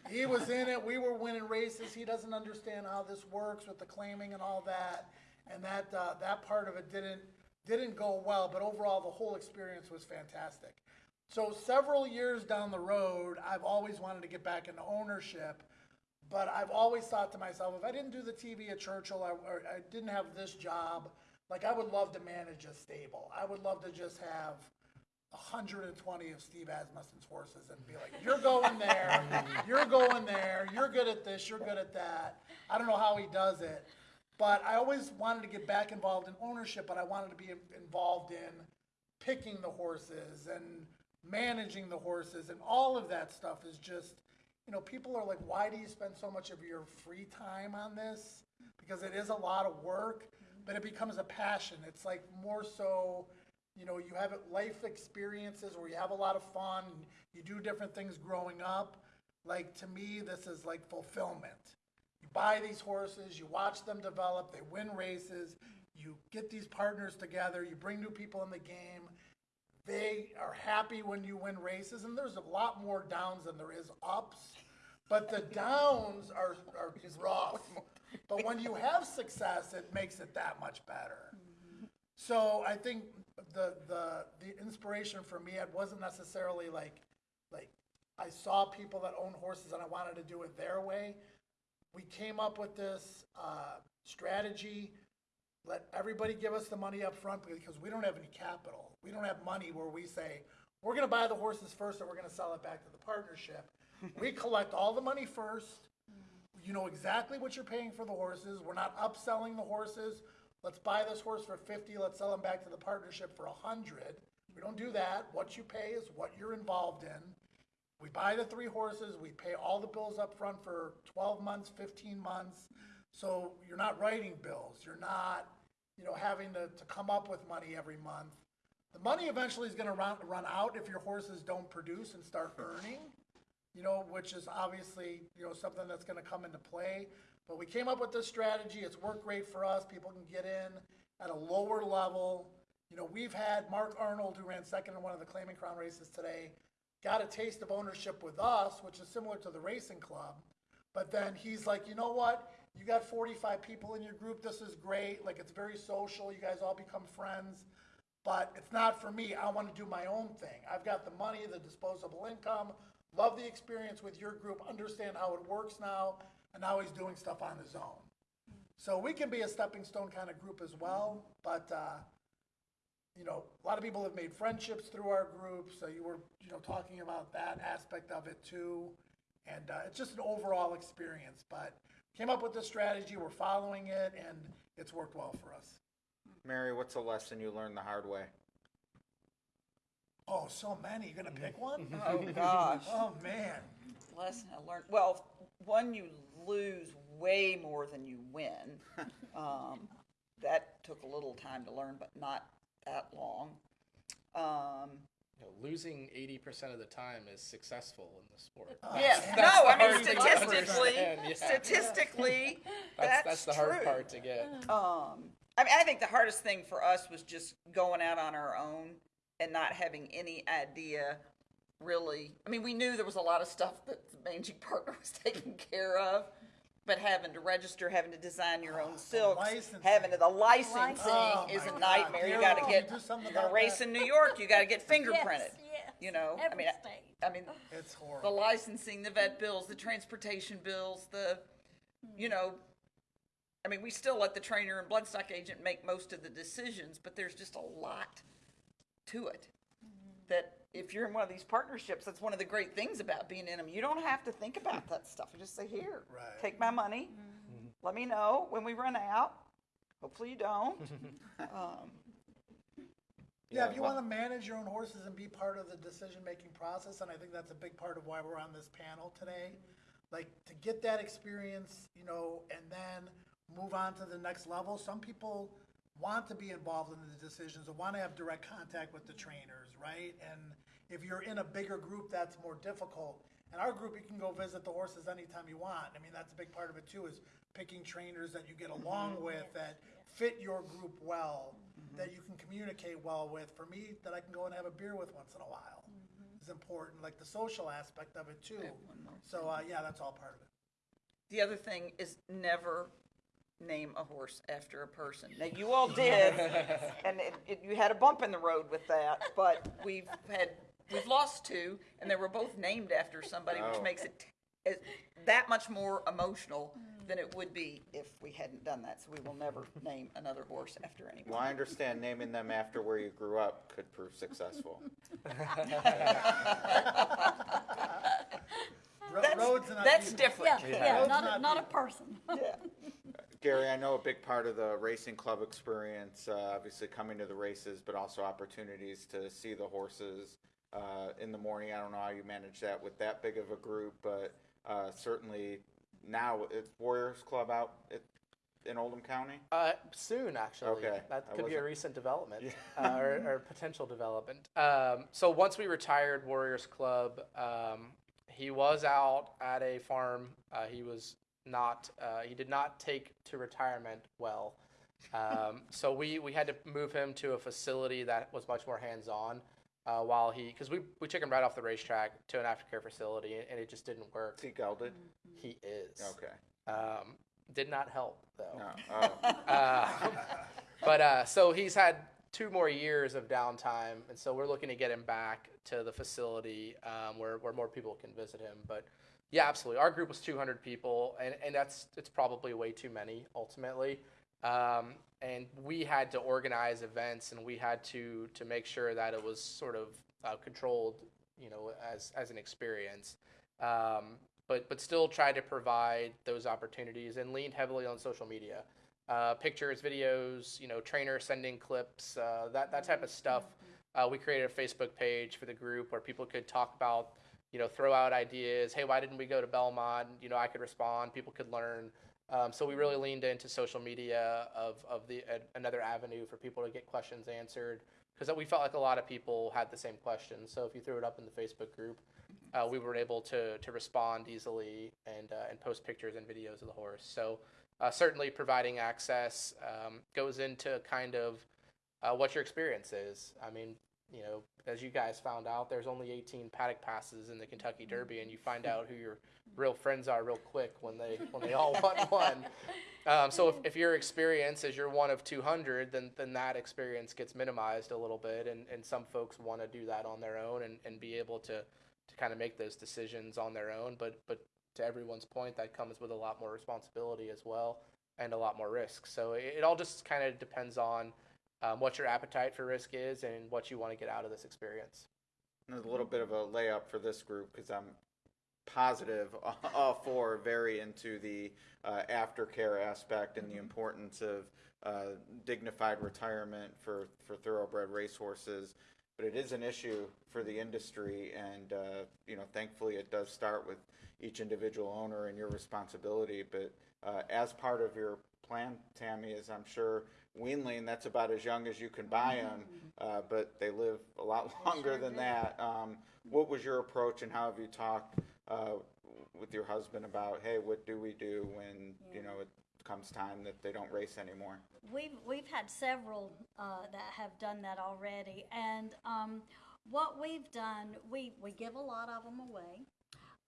he was in it. We were winning races. He doesn't understand how this works with the claiming and all that, and that uh, that part of it didn't didn't go well. But overall, the whole experience was fantastic. So several years down the road, I've always wanted to get back into ownership, but I've always thought to myself, if I didn't do the TV at Churchill, I, or I didn't have this job, like I would love to manage a stable. I would love to just have 120 of Steve Asmussen's horses and be like, you're going there, you're going there, you're good at this, you're good at that. I don't know how he does it, but I always wanted to get back involved in ownership, but I wanted to be involved in picking the horses and managing the horses and all of that stuff is just, you know, people are like, why do you spend so much of your free time on this? Because it is a lot of work, but it becomes a passion. It's like more so, you know, you have life experiences where you have a lot of fun, you do different things growing up. Like to me, this is like fulfillment. You buy these horses, you watch them develop, they win races, you get these partners together, you bring new people in the game. They are happy when you win races, and there's a lot more downs than there is ups. But the downs are, are rough. But when you have success, it makes it that much better. Mm-hmm. So I think the the the inspiration for me it wasn't necessarily like like I saw people that own horses and I wanted to do it their way. We came up with this uh, strategy. Let everybody give us the money up front because we don't have any capital. We don't have money where we say we're going to buy the horses first and we're going to sell it back to the partnership. we collect all the money first. You know exactly what you're paying for the horses. We're not upselling the horses. Let's buy this horse for 50, let's sell him back to the partnership for 100. We don't do that. What you pay is what you're involved in. We buy the three horses, we pay all the bills up front for 12 months, 15 months. So you're not writing bills. You're not, you know, having to, to come up with money every month. The money eventually is going to run, run out if your horses don't produce and start earning, you know, which is obviously, you know, something that's going to come into play. But we came up with this strategy. It's worked great for us. People can get in at a lower level. You know, we've had Mark Arnold, who ran second in one of the Claiming Crown races today, got a taste of ownership with us, which is similar to the racing club. But then he's like, you know what? You got 45 people in your group. This is great. Like, it's very social. You guys all become friends. But it's not for me. I want to do my own thing. I've got the money, the disposable income, love the experience with your group, understand how it works now. And now he's doing stuff on his own. So we can be a stepping stone kind of group as well, but, uh, you know, a lot of people have made friendships through our group, so you were, you know, talking about that aspect of it too. And, uh, it's just an overall experience, but came up with the strategy, we're following it, and it's worked well for us. Mary, what's a lesson you learned the hard way? Oh, so many, You're gonna pick one? Oh, gosh. Oh, man. Lesson I learned, well, one, you lose way more than you win. Um, that took a little time to learn, but not that long. Um, You know, losing 80% of the time is successful in the sport. yes, That's no, I mean hard thing statistically, yeah. statistically, That's, that's, that's the hard part to get. Um, I mean, I think the hardest thing for us was just going out on our own and not having any idea really. I mean, we knew there was a lot of stuff that the managing partner was taking care of, but having to register, having to design your own ah, silks, licensing. having to, the licensing Oh, is my a God. nightmare. You got to can get, you do something you're gonna about race that? in New York, you got to get fingerprinted. yes. You know, I Every mean, I- state. I mean, It's the horrible. licensing, the vet bills, the transportation bills, the, you hmm. know, I mean, we still let the trainer and bloodstock agent make most of the decisions, but there's just a lot to it. That if you're in one of these partnerships, that's one of the great things about being in them. You don't have to think about that stuff. You just say, here, Right. take my money. Let me know when we run out. Hopefully you don't. um, Yeah, if you well- want to manage your own horses and be part of the decision-making process, and I think that's a big part of why we're on this panel today, like, to get that experience, you know, and then move on to the next level. Some people want to be involved in the decisions or want to have direct contact with the trainers, right? And if you're in a bigger group, that's more difficult. In our group, you can go visit the horses anytime you want. I mean, that's a big part of it too, is picking trainers that you get along with, that fit your group well, that you can communicate well with. For me, that I can go and have a beer with once in a while is important, like the social aspect of it too. So, uh, yeah, that's all part of it. The other thing is never name a horse after a person. Now you all did, and it, it, you had a bump in the road with that, but we've had we've lost two, and they were both named after somebody, which Oh. makes it t- it, that much more emotional than it would be if we hadn't done that. So we will never name another horse after anyone. Well, I understand naming them after where you grew up could prove successful. That's, roads and that's different. Yeah, yeah, Road's not, not a, not a person. Yeah. Gary, I know a big part of the racing club experience, uh, obviously coming to the races, but also opportunities to see the horses uh, in the morning. I don't know how you manage that with that big of a group, but uh, certainly now it's Warriors Club out at, in Oldham County. Uh, soon, actually. Okay, That could be a recent development uh, or, or potential development. Um, so once we retired Warriors Club, um, he was out at a farm. Uh, he was not. Uh, he did not take to retirement well. Um, so we, we had to move him to a facility that was much more hands on. Uh, while he, because we, we took him right off the racetrack to an aftercare facility, and it just didn't work. Is he gelded? He is. Okay. Um, did not help though. No. Oh. Uh, but uh, so he's had two more years of downtime, and so we're looking to get him back to the facility um, where where more people can visit him. But yeah, absolutely. Our group was 200 people, and and that's it's probably way too many ultimately. Um, and we had to organize events, and we had to to make sure that it was sort of uh, controlled, you know, as as an experience. Um, but but still try to provide those opportunities and leaned heavily on social media, uh, pictures, videos, you know, trainers sending clips, uh, that that type of stuff. Uh, we created a Facebook page for the group where people could talk about, you know, throw out ideas. Hey, why didn't we go to Belmont? You know, I could respond. People could learn. Um, so we really leaned into social media of of the another avenue for people to get questions answered because we felt like a lot of people had the same questions. So if you threw it up in the Facebook group, uh, we were able to to respond easily and uh, and post pictures and videos of the horse. So uh, certainly providing access um, goes into kind of uh, what your experience is. I mean, you know, as you guys found out, there's only 18 paddock passes in the Kentucky Derby, and you find out who your real friends are real quick when they when they all want one. Um, so if, if your experience is you're one of 200, then then that experience gets minimized a little bit, and, and some folks want to do that on their own and, and be able to to kind of make those decisions on their own. But but to everyone's point, that comes with a lot more responsibility as well and a lot more risk. So it, it all just kind of depends on um, what your appetite for risk is and what you want to get out of this experience. There's a little bit of a layup for this group because I'm positive all four are very into the uh, aftercare aspect and the importance of uh, dignified retirement for, for thoroughbred racehorses. But it is an issue for the industry, and uh, you know, thankfully, it does start with each individual owner and your responsibility. But uh, as part of your plan, Tammy, is I'm sure weanling, that's about as young as you can buy them, uh, but they live a lot longer than that. Um, what was your approach, and how have you talked uh, with your husband about, hey, what do we do when you know it comes time that they don't race anymore? We've we've had several uh, that have done that already, and um, what we've done, we we give a lot of them away.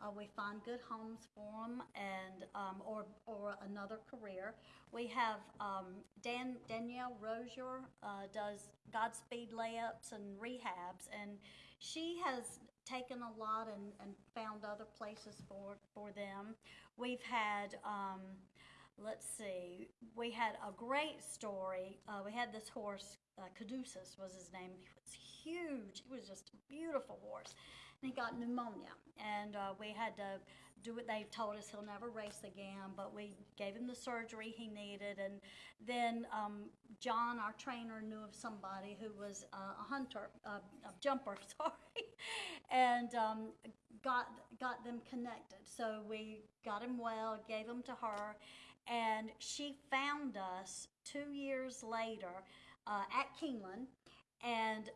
Uh, we find good homes for them, and um, or or another career. We have um, Dan Danielle Rozier uh, does Godspeed layups and rehabs, and she has taken a lot and, and found other places for for them. We've had. Um, let's see, we had a great story. Uh, we had this horse, uh, Caduceus was his name. He was huge. He was just a beautiful horse. He got pneumonia. And uh, we had to do what they told us he'll never race again, but we gave him the surgery he needed. And then um, John, our trainer, knew of somebody who was uh, a hunter, uh, a jumper, sorry, and um, got got them connected. So we got him well, gave him to her, and she found us two years later uh, at Keeneland and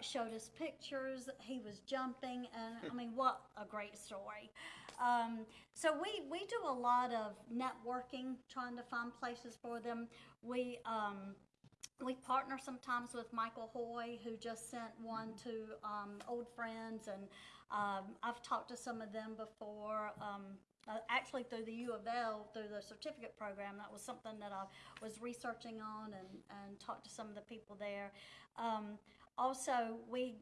showed us pictures. He was jumping, and I mean, what a great story. Um, so we we do a lot of networking, trying to find places for them. We um, we partner sometimes with Michael Hoy, who just sent one to um, old friends, and um, I've talked to some of them before. Um, uh, actually, through the U of L, through the certificate program, that was something that I was researching on and, and talked to some of the people there. Um, also, we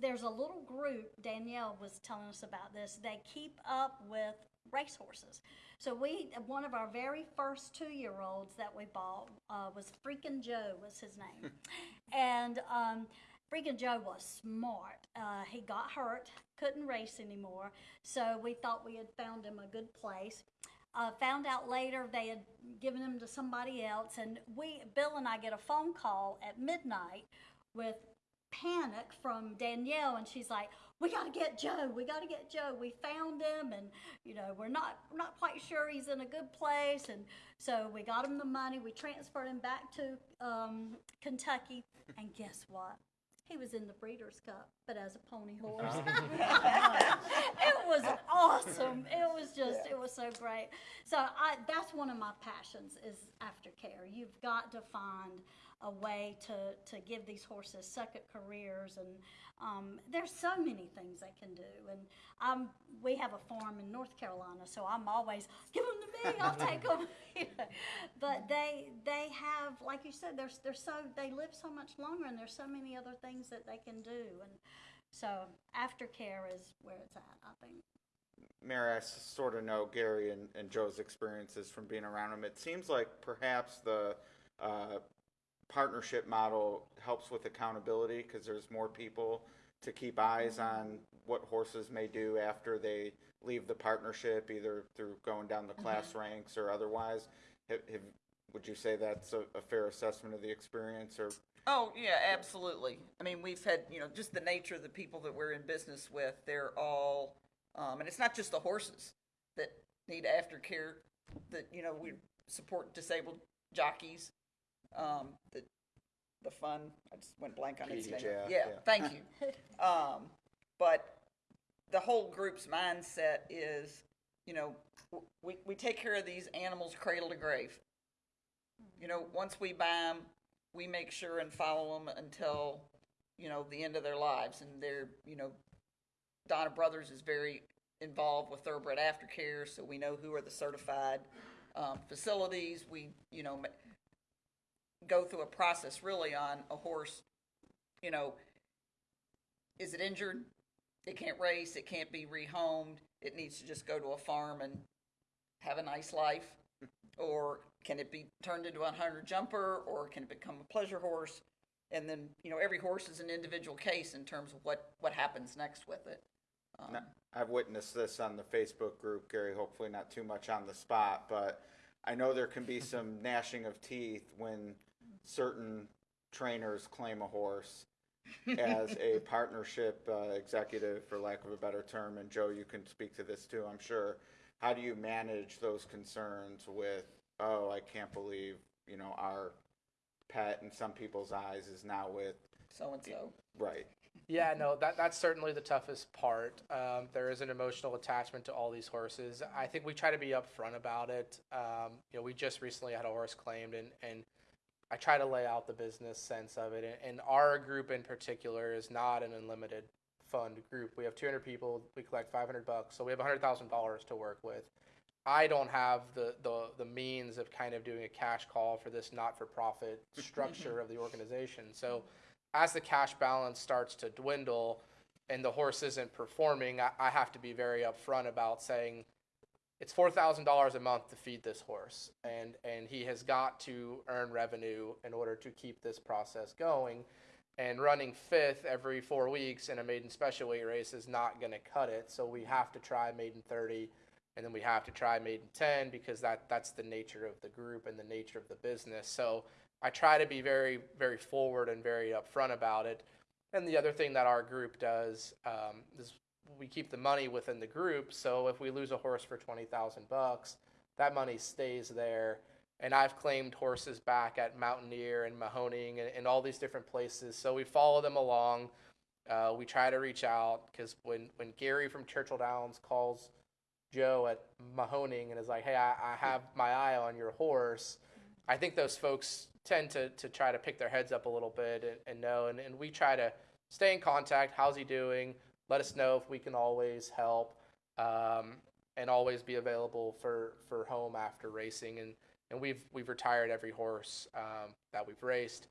there's a little group. Danielle was telling us about this. They keep up with racehorses. So we one of our very first two year olds that we bought uh, was Freakin' Joe was his name, and um, Freakin' Joe was smart. Uh, he got hurt, couldn't race anymore, so we thought we had found him a good place. Uh, found out later they had given him to somebody else, and we Bill and I get a phone call at midnight with panic from Danielle, and she's like, "We got to get Joe. We got to get Joe. We found him, and you know we're not we're not quite sure he's in a good place." And so we got him the money. We transferred him back to um, Kentucky, and guess what? He was in the Breeders' Cup, but as a pony horse. it was awesome. It was just, it was so great. So I, that's one of my passions is aftercare. You've got to find a way to, to give these horses second careers, and um, there's so many things they can do. And um, we have a farm in North Carolina, so I'm always give them to me. I'll take them. But they they have, like you said, there's they're so they live so much longer, and there's so many other things that they can do. And so aftercare is where it's at, I think. Mary, I sort of know Gary and, and Joe's experiences from being around them. It seems like perhaps the uh, partnership model helps with accountability because there's more people to keep eyes on what horses may do after they leave the partnership, either through going down the class ranks or otherwise. Have, have, would you say that's a, a fair assessment of the experience, or Oh, yeah, absolutely. I mean, we've had, you know, just the nature of the people that we're in business with, they're all, um, and it's not just the horses that need aftercare, that, you know, we support disabled jockeys, um, the, the fun, I just went blank on its name. PDJ, Yeah, yeah. thank you. Um, but the whole group's mindset is, you know, w- we, we take care of these animals cradle to grave. You know, once we buy them, we make sure and follow them until, you know, the end of their lives. And they're, you know, Donna Brothers is very involved with thoroughbred aftercare, so we know who are the certified um, facilities. We, you know, ma- go through a process really on a horse, you know, is it injured? it can't race, it can't be rehomed, it needs to just go to a farm and have a nice life? Or can it be turned into a hunter jumper, or can it become a pleasure horse? And then, you know, every horse is an individual case in terms of what, what happens next with it. Um, No, I've witnessed this on the Facebook group, Gary, hopefully not too much on the spot, but I know there can be some gnashing of teeth when certain trainers claim a horse as a partnership uh, executive, for lack of a better term. And Joe, you can speak to this too, I'm sure. How do you manage those concerns with, oh, I can't believe, you know, our pet in some people's eyes is now with, So and so. right? Yeah, no, that that's certainly the toughest part. Um, there is an emotional attachment to all these horses. I think we try to be upfront about it. Um, you know, we just recently had a horse claimed, and and I try to lay out the business sense of it. And, our group in particular is not an unlimited fund group. We have 200 people. We collect 500 bucks, so we have $100,000 to work with. I don't have the, the the means of kind of doing a cash call for this not-for-profit structure of the organization. So as the cash balance starts to dwindle and the horse isn't performing, I, I have to be very upfront about saying it's four thousand dollars a month to feed this horse, and and he has got to earn revenue in order to keep this process going. And running fifth every four weeks in a maiden special weight race is not going to cut it. So we have to try maiden thirty, and then we have to try maiden ten because that that's the nature of the group and the nature of the business. So I try to be very, very forward and very upfront about it. And the other thing that our group does um, is we keep the money within the group. So if we lose a horse for twenty thousand bucks, that money stays there. And I've claimed horses back at Mountaineer and Mahoning and, and all these different places. So we follow them along. Uh, we try to reach out because when, when Gary from Churchill Downs calls Joe at Mahoning and is like, "Hey, I, I have my eye on your horse," I think those folks tend to, to try to pick their heads up a little bit and, and know. And, and we try to stay in contact. How's he doing? Let us know if we can always help um, and always be available for, for home after racing. And, and we've, we've retired every horse um, that we've raced.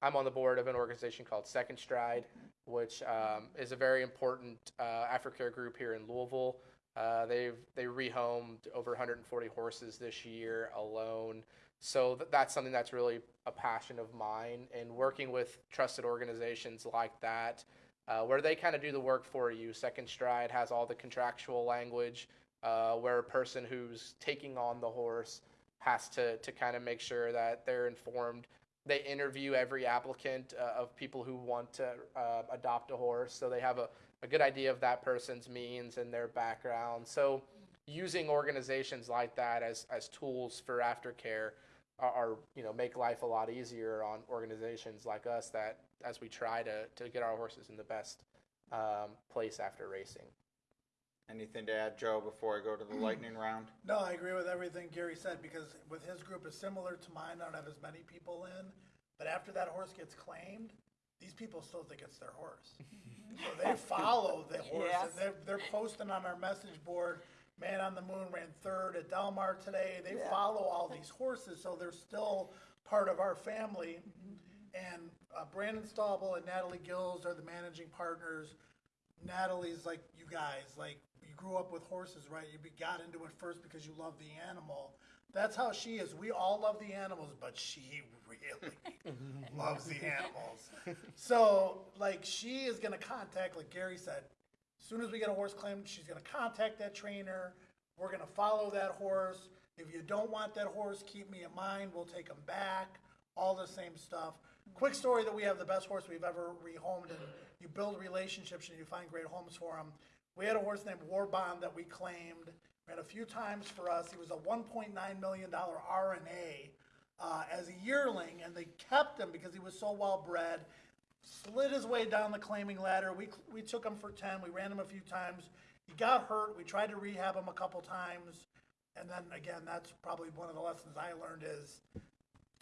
I'm on the board of an organization called Second Stride, which um, is a very important uh, aftercare group here in Louisville. Uh, they've they rehomed over 140 horses this year alone. So th- that's something that's really a passion of mine. And working with trusted organizations like that, uh, where they kind of do the work for you. Second Stride has all the contractual language, uh, where a person who's taking on the horse has to to kind of make sure that they're informed. They interview every applicant uh, of people who want to uh, adopt a horse, so they have a, a good idea of that person's means and their background. So using organizations like that as, as tools for aftercare are, are, you know make life a lot easier on organizations like us that as we try to, to get our horses in the best um, place after racing. Anything to add, Joe, before I go to the lightning round? No, I agree with everything Gary said because with his group is similar to mine. I don't have as many people in, but after that horse gets claimed, these people still think it's their horse. so they follow the horse. Yes. And they're, they're posting on our message board. Man on the Moon ran third at Del Mar today. They Yeah. follow all these horses, so they're still part of our family. And uh, Brandon Staubel and Natalie Gills are the managing partners. Natalie's like you guys, like you grew up with horses, right? You got into it first because you love the animal. That's how she is. We all love the animals, but she really loves the animals. So, like, she is going to contact, like Gary said, as soon as we get a horse claimed, she's going to contact that trainer. We're going to follow that horse. If you don't want that horse, keep me in mind. We'll take him back. All the same stuff. Quick story that we have the best horse we've ever rehomed, and you build relationships and you find great homes for him. We had a horse named War Bond that we claimed. Ran a few times for us. He was a $1.9 million RNA uh, as a yearling, and they kept him because he was so well bred. Slid his way down the claiming ladder. We, we took him for 10. We ran him a few times. He got hurt. We tried to rehab him a couple times. And then again, that's probably one of the lessons I learned is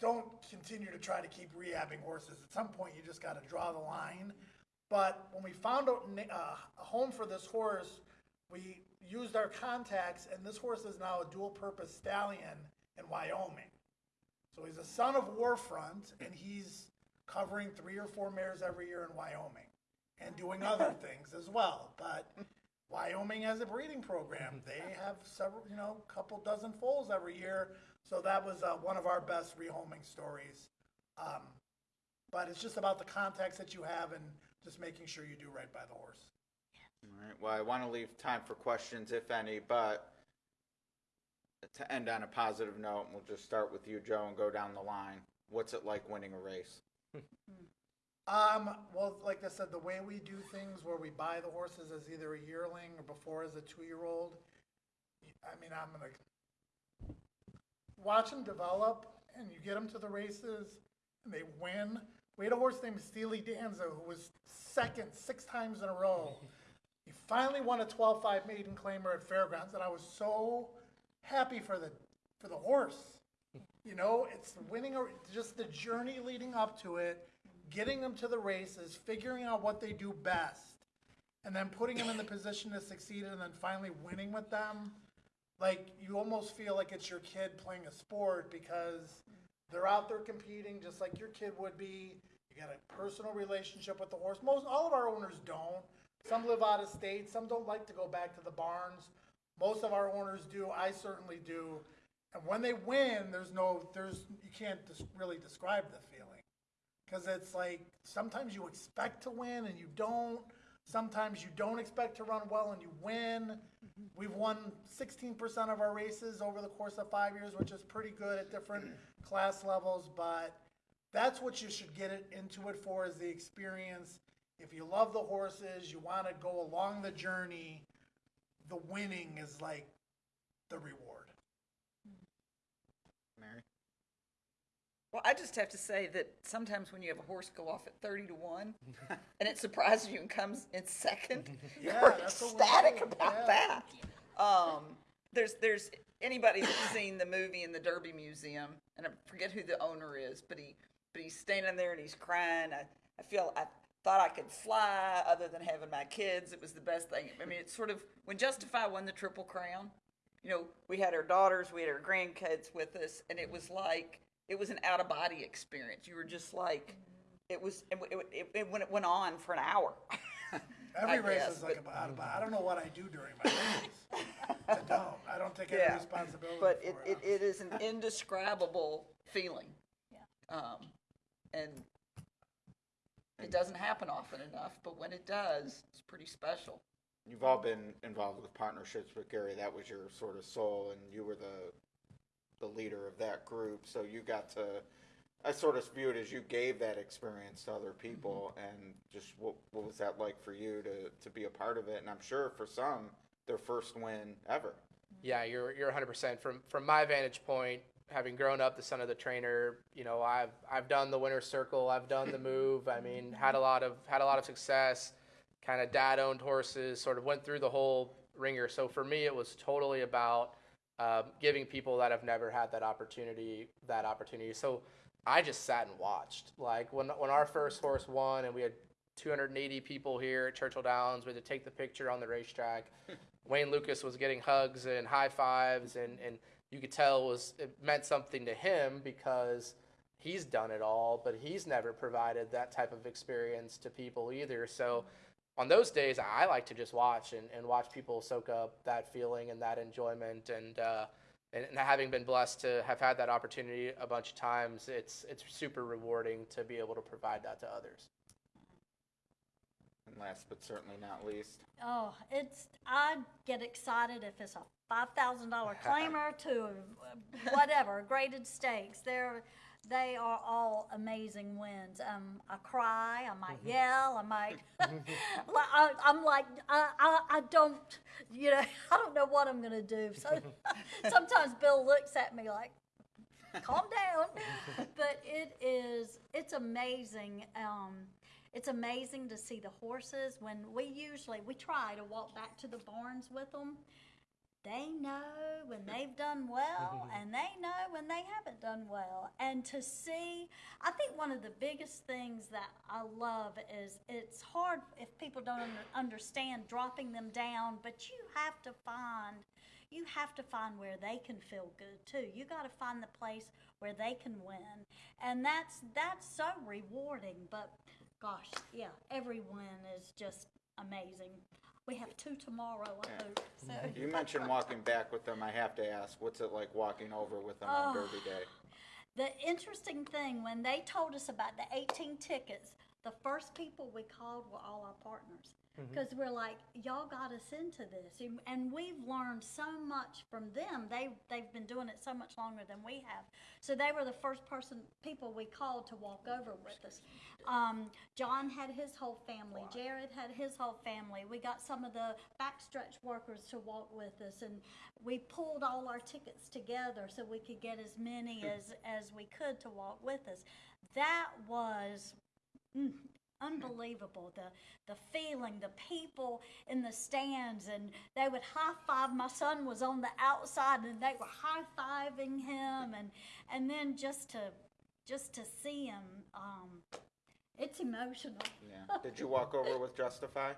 don't continue to try to keep rehabbing horses. At some point, you just got to draw the line. But when we found out uh, a home for this horse, we used our contacts, and this horse is now a dual purpose stallion in Wyoming. So he's a son of War Front, and he's covering three or four mares every year in Wyoming. and doing other things as well. But Wyoming has a breeding program. They have several, you know, couple dozen foals every year. So that was uh, one of our best rehoming stories. Um, but it's just about the context that you have and just making sure you do right by the horse. All right, well, I want to leave time for questions, if any, but to end on a positive note, we'll just start with you, Joe, and go down the line. What's it like winning a race? Um, well, like I said, the way we do things where we buy the horses as either a yearling or before as a two-year-old, I mean, I'm gonna watch them develop and you get them to the races and they win. We had a horse named Steely Danza who was second six times in a row. He finally won a 12-5 maiden claimer at Fairgrounds and I was so happy for the, for the horse. You know, it's winning, or just the journey leading up to it, getting them to the races, figuring out what they do best, and then putting them in the position to succeed, and then finally winning with them. Like you almost feel like it's your kid playing a sport because they're out there competing just like your kid would be. You got a personal relationship with the horse. Most all of our owners don't. Some live out of state. Some don't like to go back to the barns. Most of our owners do. I certainly do. And when they win, there's no, there's, you can't really describe the feeling. Cause it's like, sometimes you expect to win and you don't. Sometimes you don't expect to run well and you win. We've won sixteen percent of our races over the course of five years, which is pretty good at different class levels, but that's what you should get it into it for is the experience. If you love the horses, you wanna go along the journey, the winning is like the reward. Mary? Well, I just have to say that sometimes when you have a horse go off at thirty to one, and it surprises you and comes in second, Yeah, you're that's what we ecstatic about yeah. that. Um, there's there's anybody that's seen the movie in the Derby Museum, and I forget who the owner is, but he but he's standing there and he's crying. I, I feel I thought I could fly other than having my kids. It was the best thing. I mean, it's sort of when Justify won the Triple Crown. You know, we had our daughters, we had our grandkids with us, and it was like it was an out of body experience. You were just like, it was it, it, it, it when it went on for an hour. Every I race guess, is like but- about, about, I don't know what I do during my race. I don't, I don't take any Yeah. responsibility but for it, it. it, it is an indescribable feeling. Yeah. Um, and it doesn't happen often enough, but when it does, it's pretty special. You've all been involved with partnerships with Gary. That was your sort of soul, and you were the the leader of that group. So you got to. I sort of view it as you gave that experience to other people, mm-hmm. and just what what was that like for you to to be a part of it? And I'm sure for some, their first win ever. Yeah, you're you're 100% from from my vantage point, having grown up the son of the trainer. You know, I've I've done the winner's circle, I've done the move. I mean, had a mm-hmm. lot of had a lot of success. Kind of dad owned horses, sort of went through the whole wringer. So for me, it was totally about um, giving people that have never had that opportunity that opportunity. So I just sat and watched. Like when when our first horse won, and we had 280 people here at Churchill Downs. We had to take the picture on the racetrack. Wayne Lukas was getting hugs and high fives, and, and you could tell it was it meant something to him because he's done it all, but he's never provided that type of experience to people either. So on those days, I like to just watch and, and watch people soak up that feeling and that enjoyment. And, uh, and and having been blessed to have had that opportunity a bunch of times, it's it's super rewarding to be able to provide that to others. And last but certainly not least, Oh, it's, I get excited if it's a five thousand dollar claimer to uh, whatever, graded stakes. They're, they are all amazing wins. Um, I cry, I might yell, I might, I, I'm like, I, I, I don't, you know, I don't know what I'm gonna do. So sometimes Bill looks at me like, calm down. but it is, it's amazing. Um, it's amazing to see the horses when we usually we try to walk back to the barns with them. They know when they've done well, and they know when they haven't done well. And to see, I think one of the biggest things that I love is it's hard if people don't understand dropping them down, but you have to find you have to find where they can feel good too. You got to find the place where they can win, and that's that's so rewarding. But gosh, yeah, every win is just amazing. We have two tomorrow, I Yeah. hope, so. You mentioned walking back with them. I have to ask, what's it like walking over with them on Oh. Derby Day? The interesting thing, when they told us about the 18 tickets, the first people we called were all our partners. Because we're like, y'all got us into this. And- we've learned so much from them. They, they've been doing it so much longer than we have. So they were the first person, people we called to walk over with us. Um, John had his whole family. Jared had his whole family. We got some of the backstretch workers to walk with us. And we pulled all our tickets together so we could get as many as, as we could to walk with us. That was mm, unbelievable. The the feeling, the people in the stands, and they would high five. My son was on the outside, and they were high fiving him, and and then just to just to see him, um, it's emotional. Yeah. Did you walk over with Justify?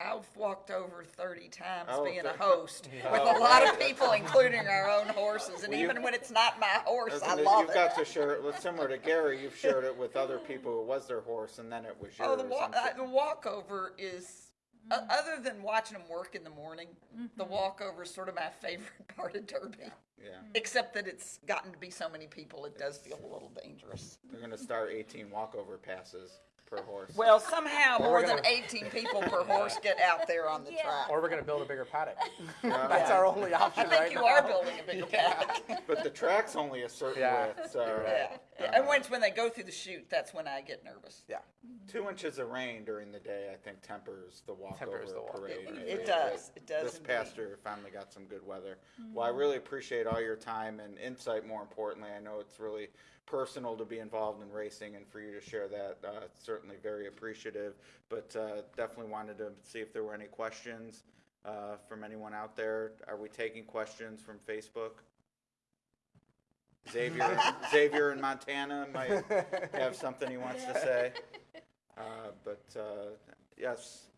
I've walked over 30 times Oh, being a th- host with Oh, a lot of people, including our own horses. And Well, you- even when it's not my horse, I Isn't it- love you've it. got to share it with similar to Gary. You've shared it with other people who was their horse, and then it was yours. Oh, the, wa- I'm uh, sure. the walkover is, o- mm-hmm. other than watching them work in the morning, the mm-hmm. walkover is sort of my favorite part of Derby. yeah, mm-hmm. Except that it's gotten to be so many people, it does feel a little dangerous. they're going to start 18 walkover passes per horse. Well, somehow more than gonna- 18 people per horse get out there on the Yeah. track. Or we're going to build a bigger paddock. Yeah. That's our only option I think right you now. are building a bigger paddock. but the track's only a certain Yeah, width, so you're uh, right. Yeah. And once when they go through the chute, that's when I get nervous. Yeah. two inches of rain during the day, I think, tempers the walkover Tempers the walk. parade. It- right? it does. It does This indeed. past year, finally got some good weather. Well, I mm-hmm. really appreciate all your time and insight. More importantly, I know it's really personal to be involved in racing, and for you to share that, uh, certainly very appreciative. But uh, definitely wanted to see if there were any questions uh, from anyone out there. Are we taking questions from Facebook? Xavier, Xavier in Montana might have something he wants to say. Uh, but uh, yes,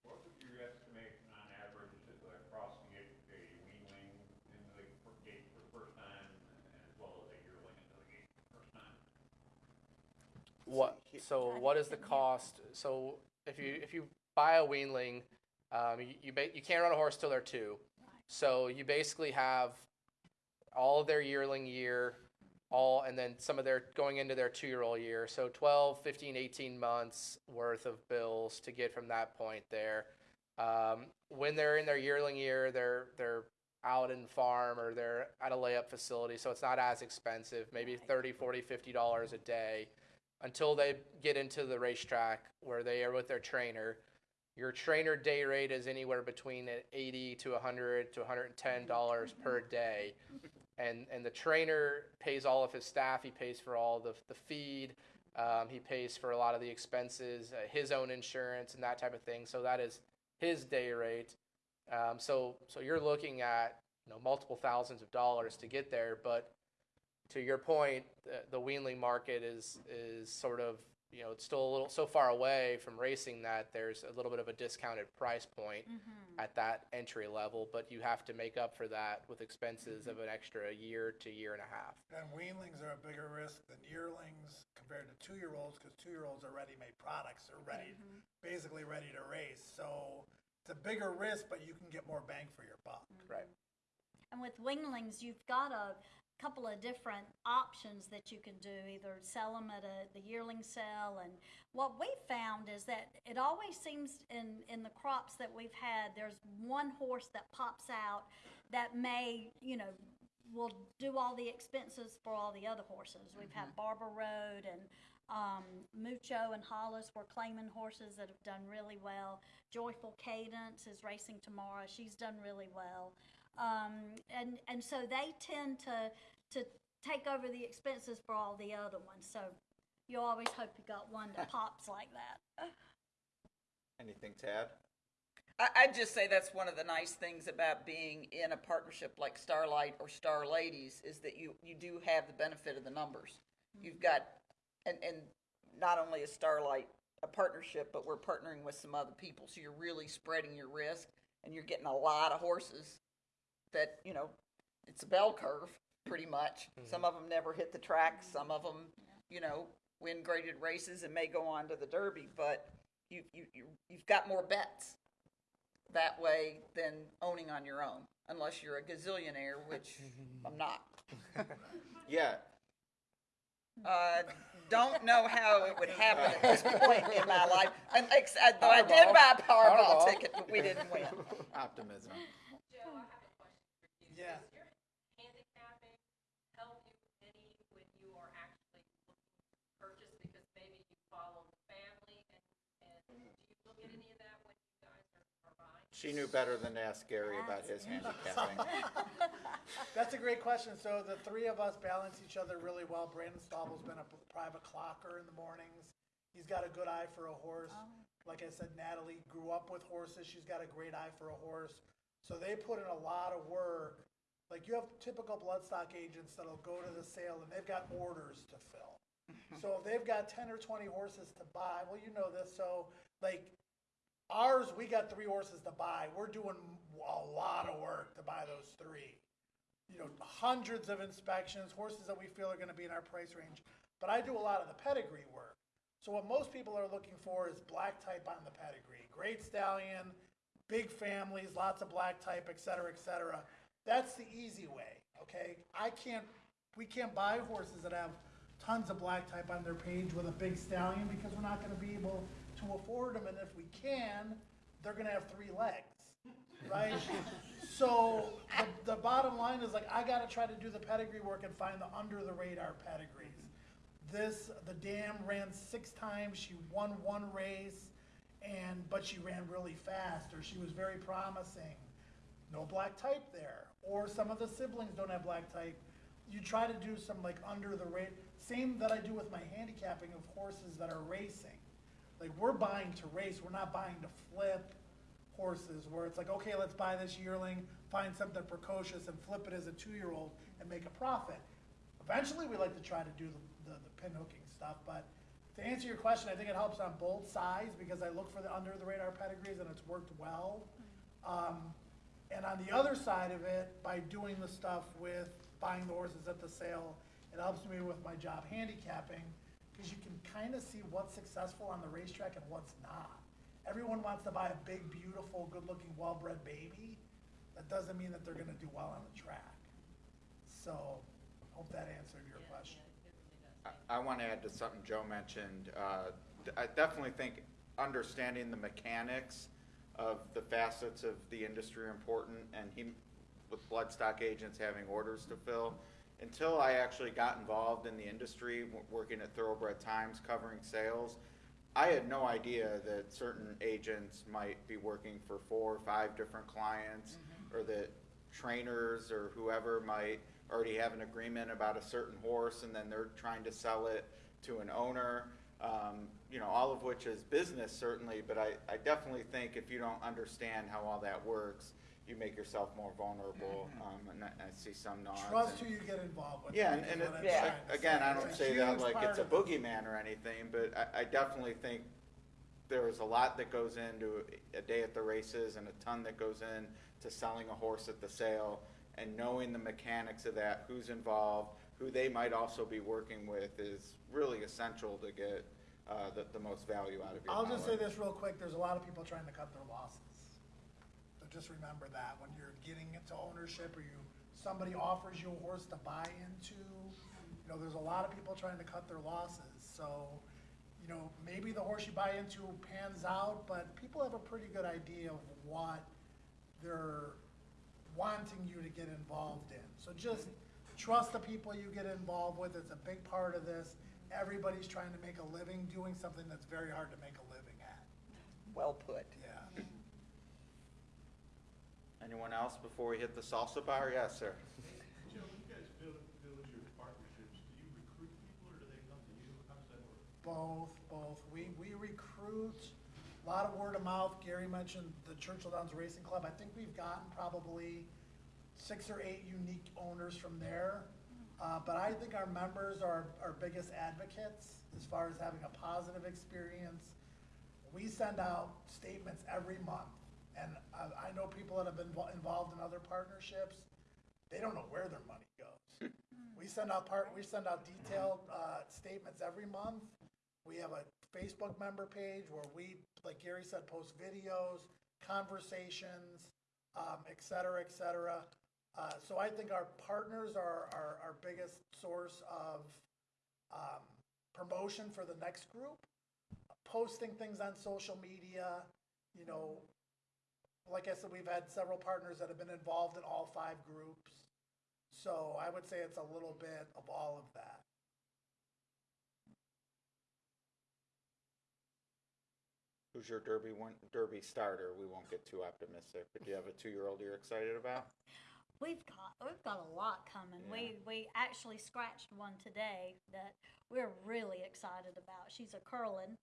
What would your estimation on average is it across to get a weanling into the fir- gate for the first time as well as a yearling into the gate for the first time? What? So what is the cost? So if you if you buy a weanling, um, you you, ba- you can't run a horse till they're two. So you basically have all of their yearling year, all and then some of their going into their two year old year. So 12, 15, 18 months worth of bills to get from that point there. Um, when they're in their yearling year, they're they're out in farm or they're at a layup facility, so it's not as expensive, maybe 30, 40, 50 dollars a day until they get into the racetrack where they are with their trainer. Your trainer day rate is anywhere between 80 to 100 to 110 dollars per day, and and the trainer pays all of his staff. He pays for all the the feed. Um, he pays for a lot of the expenses, uh, his own insurance, and that type of thing. So that is his day rate. Um, so so you're looking at you know multiple thousands of dollars to get there, but to your point, the, the weanling market is is sort of you know it's still a little so far away from racing that there's a little bit of a discounted price point mm-hmm. at that entry level, but you have to make up for that with expenses mm-hmm. of an extra year to year and a half. And weanlings are a bigger risk than yearlings compared to two-year-olds, because two-year-olds are ready-made products, they're ready, mm-hmm. basically ready to race. So it's a bigger risk, but you can get more bang for your buck. Right. And with weanlings, you've got a couple of different options that you can do. Either sell them at a, the yearling sale, and what we found is that it always seems in in the crops that we've had, there's one horse that pops out that may, you know, will do all the expenses for all the other horses. We've had Barber Road and um, Mucho and Hollis were claiming horses that have done really well. Joyful Cadence is racing tomorrow. She's done really well. Um, and, and so they tend to, to take over the expenses for all the other ones. So you always hope you got one that pops like that. anything to add? I, I'd just say that's one of the nice things about being in a partnership like Starlight or Star Ladies is that you, you do have the benefit of the numbers. You've got, and, and not only a Starlight, a partnership, but we're partnering with some other people. So you're really spreading your risk and you're getting a lot of horses that, you know, it's a bell curve pretty much. Some of them never hit the track, some of them, you know, win graded races and may go on to the Derby, but you, you, you, you've got more bets that way than owning on your own, unless you're a gazillionaire, which I'm not. Yeah, Uh, don't know how it would happen at this point in my life. And ex- though I did buy a Powerball. ticket, but we didn't win. optimism. Joe, I have a question for you. Yeah. Does your handicapping help you any when you are actually looking to purchase? Because maybe you follow the family and, and do you look at any of that when you guys are, are buying? She knew better than to ask Gary about his handicapping. That's a great question. So the three of us balance each other really well. Brandon Stauble's been a private clocker in the mornings. He's got a good eye for a horse. Oh. Like I said, Natalie grew up with horses. She's got a great eye for a horse. So they put in a lot of work. Like you have typical bloodstock agents that'll go to the sale and they've got orders to fill. Mm-hmm. So if they've got ten or twenty horses to buy, well, you know this. So like ours, we got three horses to buy. We're doing a lot of work to buy those three you know, hundreds of inspections, horses that we feel are gonna be in our price range. But I do a lot of the pedigree work. So what most people are looking for is black type on the pedigree. Great stallion, big families, lots of black type, et cetera, et cetera. That's the easy way, okay? I can't, we can't buy horses that have tons of black type on their page with a big stallion because we're not gonna be able to afford them. And if we can, they're gonna have three legs right? So the, the bottom line is like, I gotta try to do the pedigree work and find the under the radar pedigrees. This, the dam ran six times, she won one race, and, but she ran really fast, or she was very promising. No black type there, or some of the siblings don't have black type. You try to do some like under the rate, same that I do with my handicapping of horses that are racing. Like, we're buying to race, we're not buying to flip horses where it's like, okay, let's buy this yearling, find something precocious and flip it as a two-year-old and make a profit. Eventually, we like to try to do the, the, the pin hooking stuff, but to answer your question, I think it helps on both sides because I look for the under the radar pedigrees and it's worked well. Um, and on the other side of it, by doing the stuff with buying the horses at the sale, it helps me with my job handicapping because you can kind of see what's successful on the racetrack and what's not. Everyone wants to buy a big, beautiful, good-looking, well-bred baby. That doesn't mean that they're gonna do well on the track. So, hope that answered your question. I- I want to add to something Joe mentioned. Uh, d- I definitely think understanding the mechanics of the facets of the industry are important, and he, with bloodstock agents having orders to fill. Until I actually got involved in the industry, working at Thoroughbred Times, covering sales, I had no idea that certain agents might be working for four or five different clients, or that trainers or whoever might already have an agreement about a certain horse, and then they're trying to sell it to an owner. Um, you know, all of which is business certainly, but I, I definitely think if you don't understand how all that works, you make yourself more vulnerable, um, and I, I see some nods. Trust and- who you get involved with. yeah, and, and it, Yeah. to again, I don't say that like it's a boogeyman or anything, but I, I definitely think there's a lot that goes into a day at the races and a ton that goes in to selling a horse at the sale and knowing the mechanics of that, who's involved, who they might also be working with is really essential to get, uh, the, the most value out of your I'll just say this real quick, there's a lot of people trying to cut their losses. So just remember that, when you're getting into ownership or you, somebody offers you a horse to buy into, you know, there's a lot of people trying to cut their losses, so, you know, maybe the horse you buy into pans out, but people have a pretty good idea of what they're wanting you to get involved in. So just trust the people you get involved with, it's a big part of this. Everybody's trying to make a living doing something that's very hard to make a living at, Well put. yeah. Anyone else before we hit the salsa bar? Yes, sir. Joe, when you guys build, build your partnerships, do you recruit people or do they come to you? How does that work? Both, both. We, we recruit, a lot of word of mouth. Gary mentioned the Churchill Downs Racing Club. I think we've gotten probably six or eight unique owners from there. Uh, but I think our members are our biggest advocates as far as having a positive experience. We send out statements every month. And I, I know people that have been vo- involved in other partnerships, they don't know where their money goes. We send out part, we send out detailed, uh, statements every month. We have a Facebook member page where we, like Gary said, post videos, conversations, um, et cetera, et cetera. Uh, so I think our partners are our, our biggest source of, um, promotion for the next group. Posting things on social media, you know, like I said, we've had several partners that have been involved in all five groups. So I would say it's a little bit of all of that. Who's your Derby one, Derby starter? We won't get too optimistic, but do you have a two-year-old you're excited about? We've got we've got a lot coming. We we actually scratched one today that we're really excited about. She's a Curlin,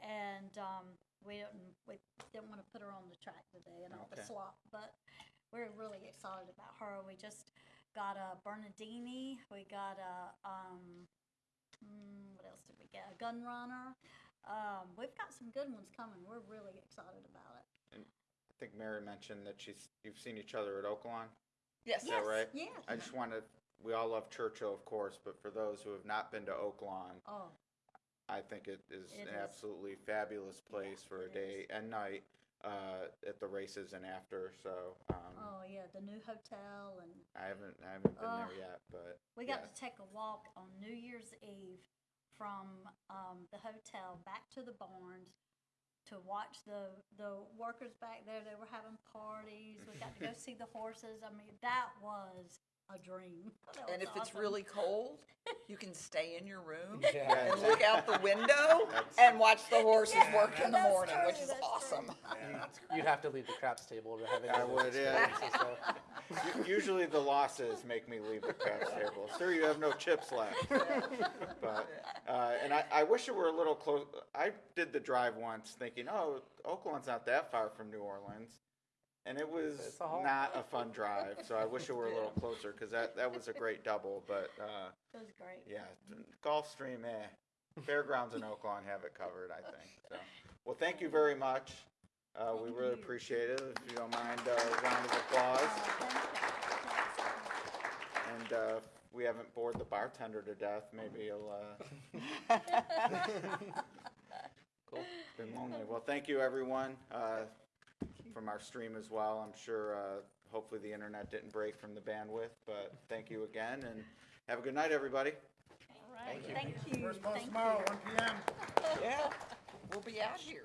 and um, we didn't we didn't want to put her on the track today and all the slop, but we're really excited about her. We just got a Bernardini. We got a um, mm, what else did we get? A Gun Runner. Um, we've got some good ones coming. We're really excited about it. I think Mary mentioned that she's, you've seen each other at Oaklawn. Yes. Is that right? Yes. I just want to, we all love Churchill, of course, but for those who have not been to Oaklawn, Oh, I think it is It an is. absolutely fabulous place for a it day and night uh, at the races and after. So um, oh yeah, the new hotel and I haven't I haven't been there yet, but We got yeah. to take a walk on New Year's Eve from um, the hotel back to the barns to watch the the workers back there. They were having parties. We got to go see the horses. I mean, that was a dream. That And was if it's awesome. really cold, you can stay in your room Yeah. and look out the window and watch the horses Yeah, work in the that's morning, true, which is that's true. awesome. You'd have to leave the craps table to have any I of those would, yeah. experiences, so. U- Usually the losses make me leave the craps table. Sir, you have no chips left. But, uh, and I, I wish it were a little close. I did the drive once thinking, oh, Oaklawn's not that far from New Orleans. And it was a not a fun drive, so I wish it were a little closer because that, that was a great double. But uh, It was great. yeah, Gulfstream, eh. Fairgrounds and Oaklawn have it covered, I think. So, well, thank you very much. Uh, we really appreciate it. If you don't mind, uh, a round of applause. You. And uh, we haven't bored the bartender to death, maybe he'll. Uh... cool. Been lonely. Well, thank you, everyone, uh, from our stream as well. I'm sure. Uh, hopefully, the internet didn't break from the bandwidth, but thank you again, and have a good night, everybody. All right. Thank you. First post Thank tomorrow, you. one PM. Yeah, we'll be out here.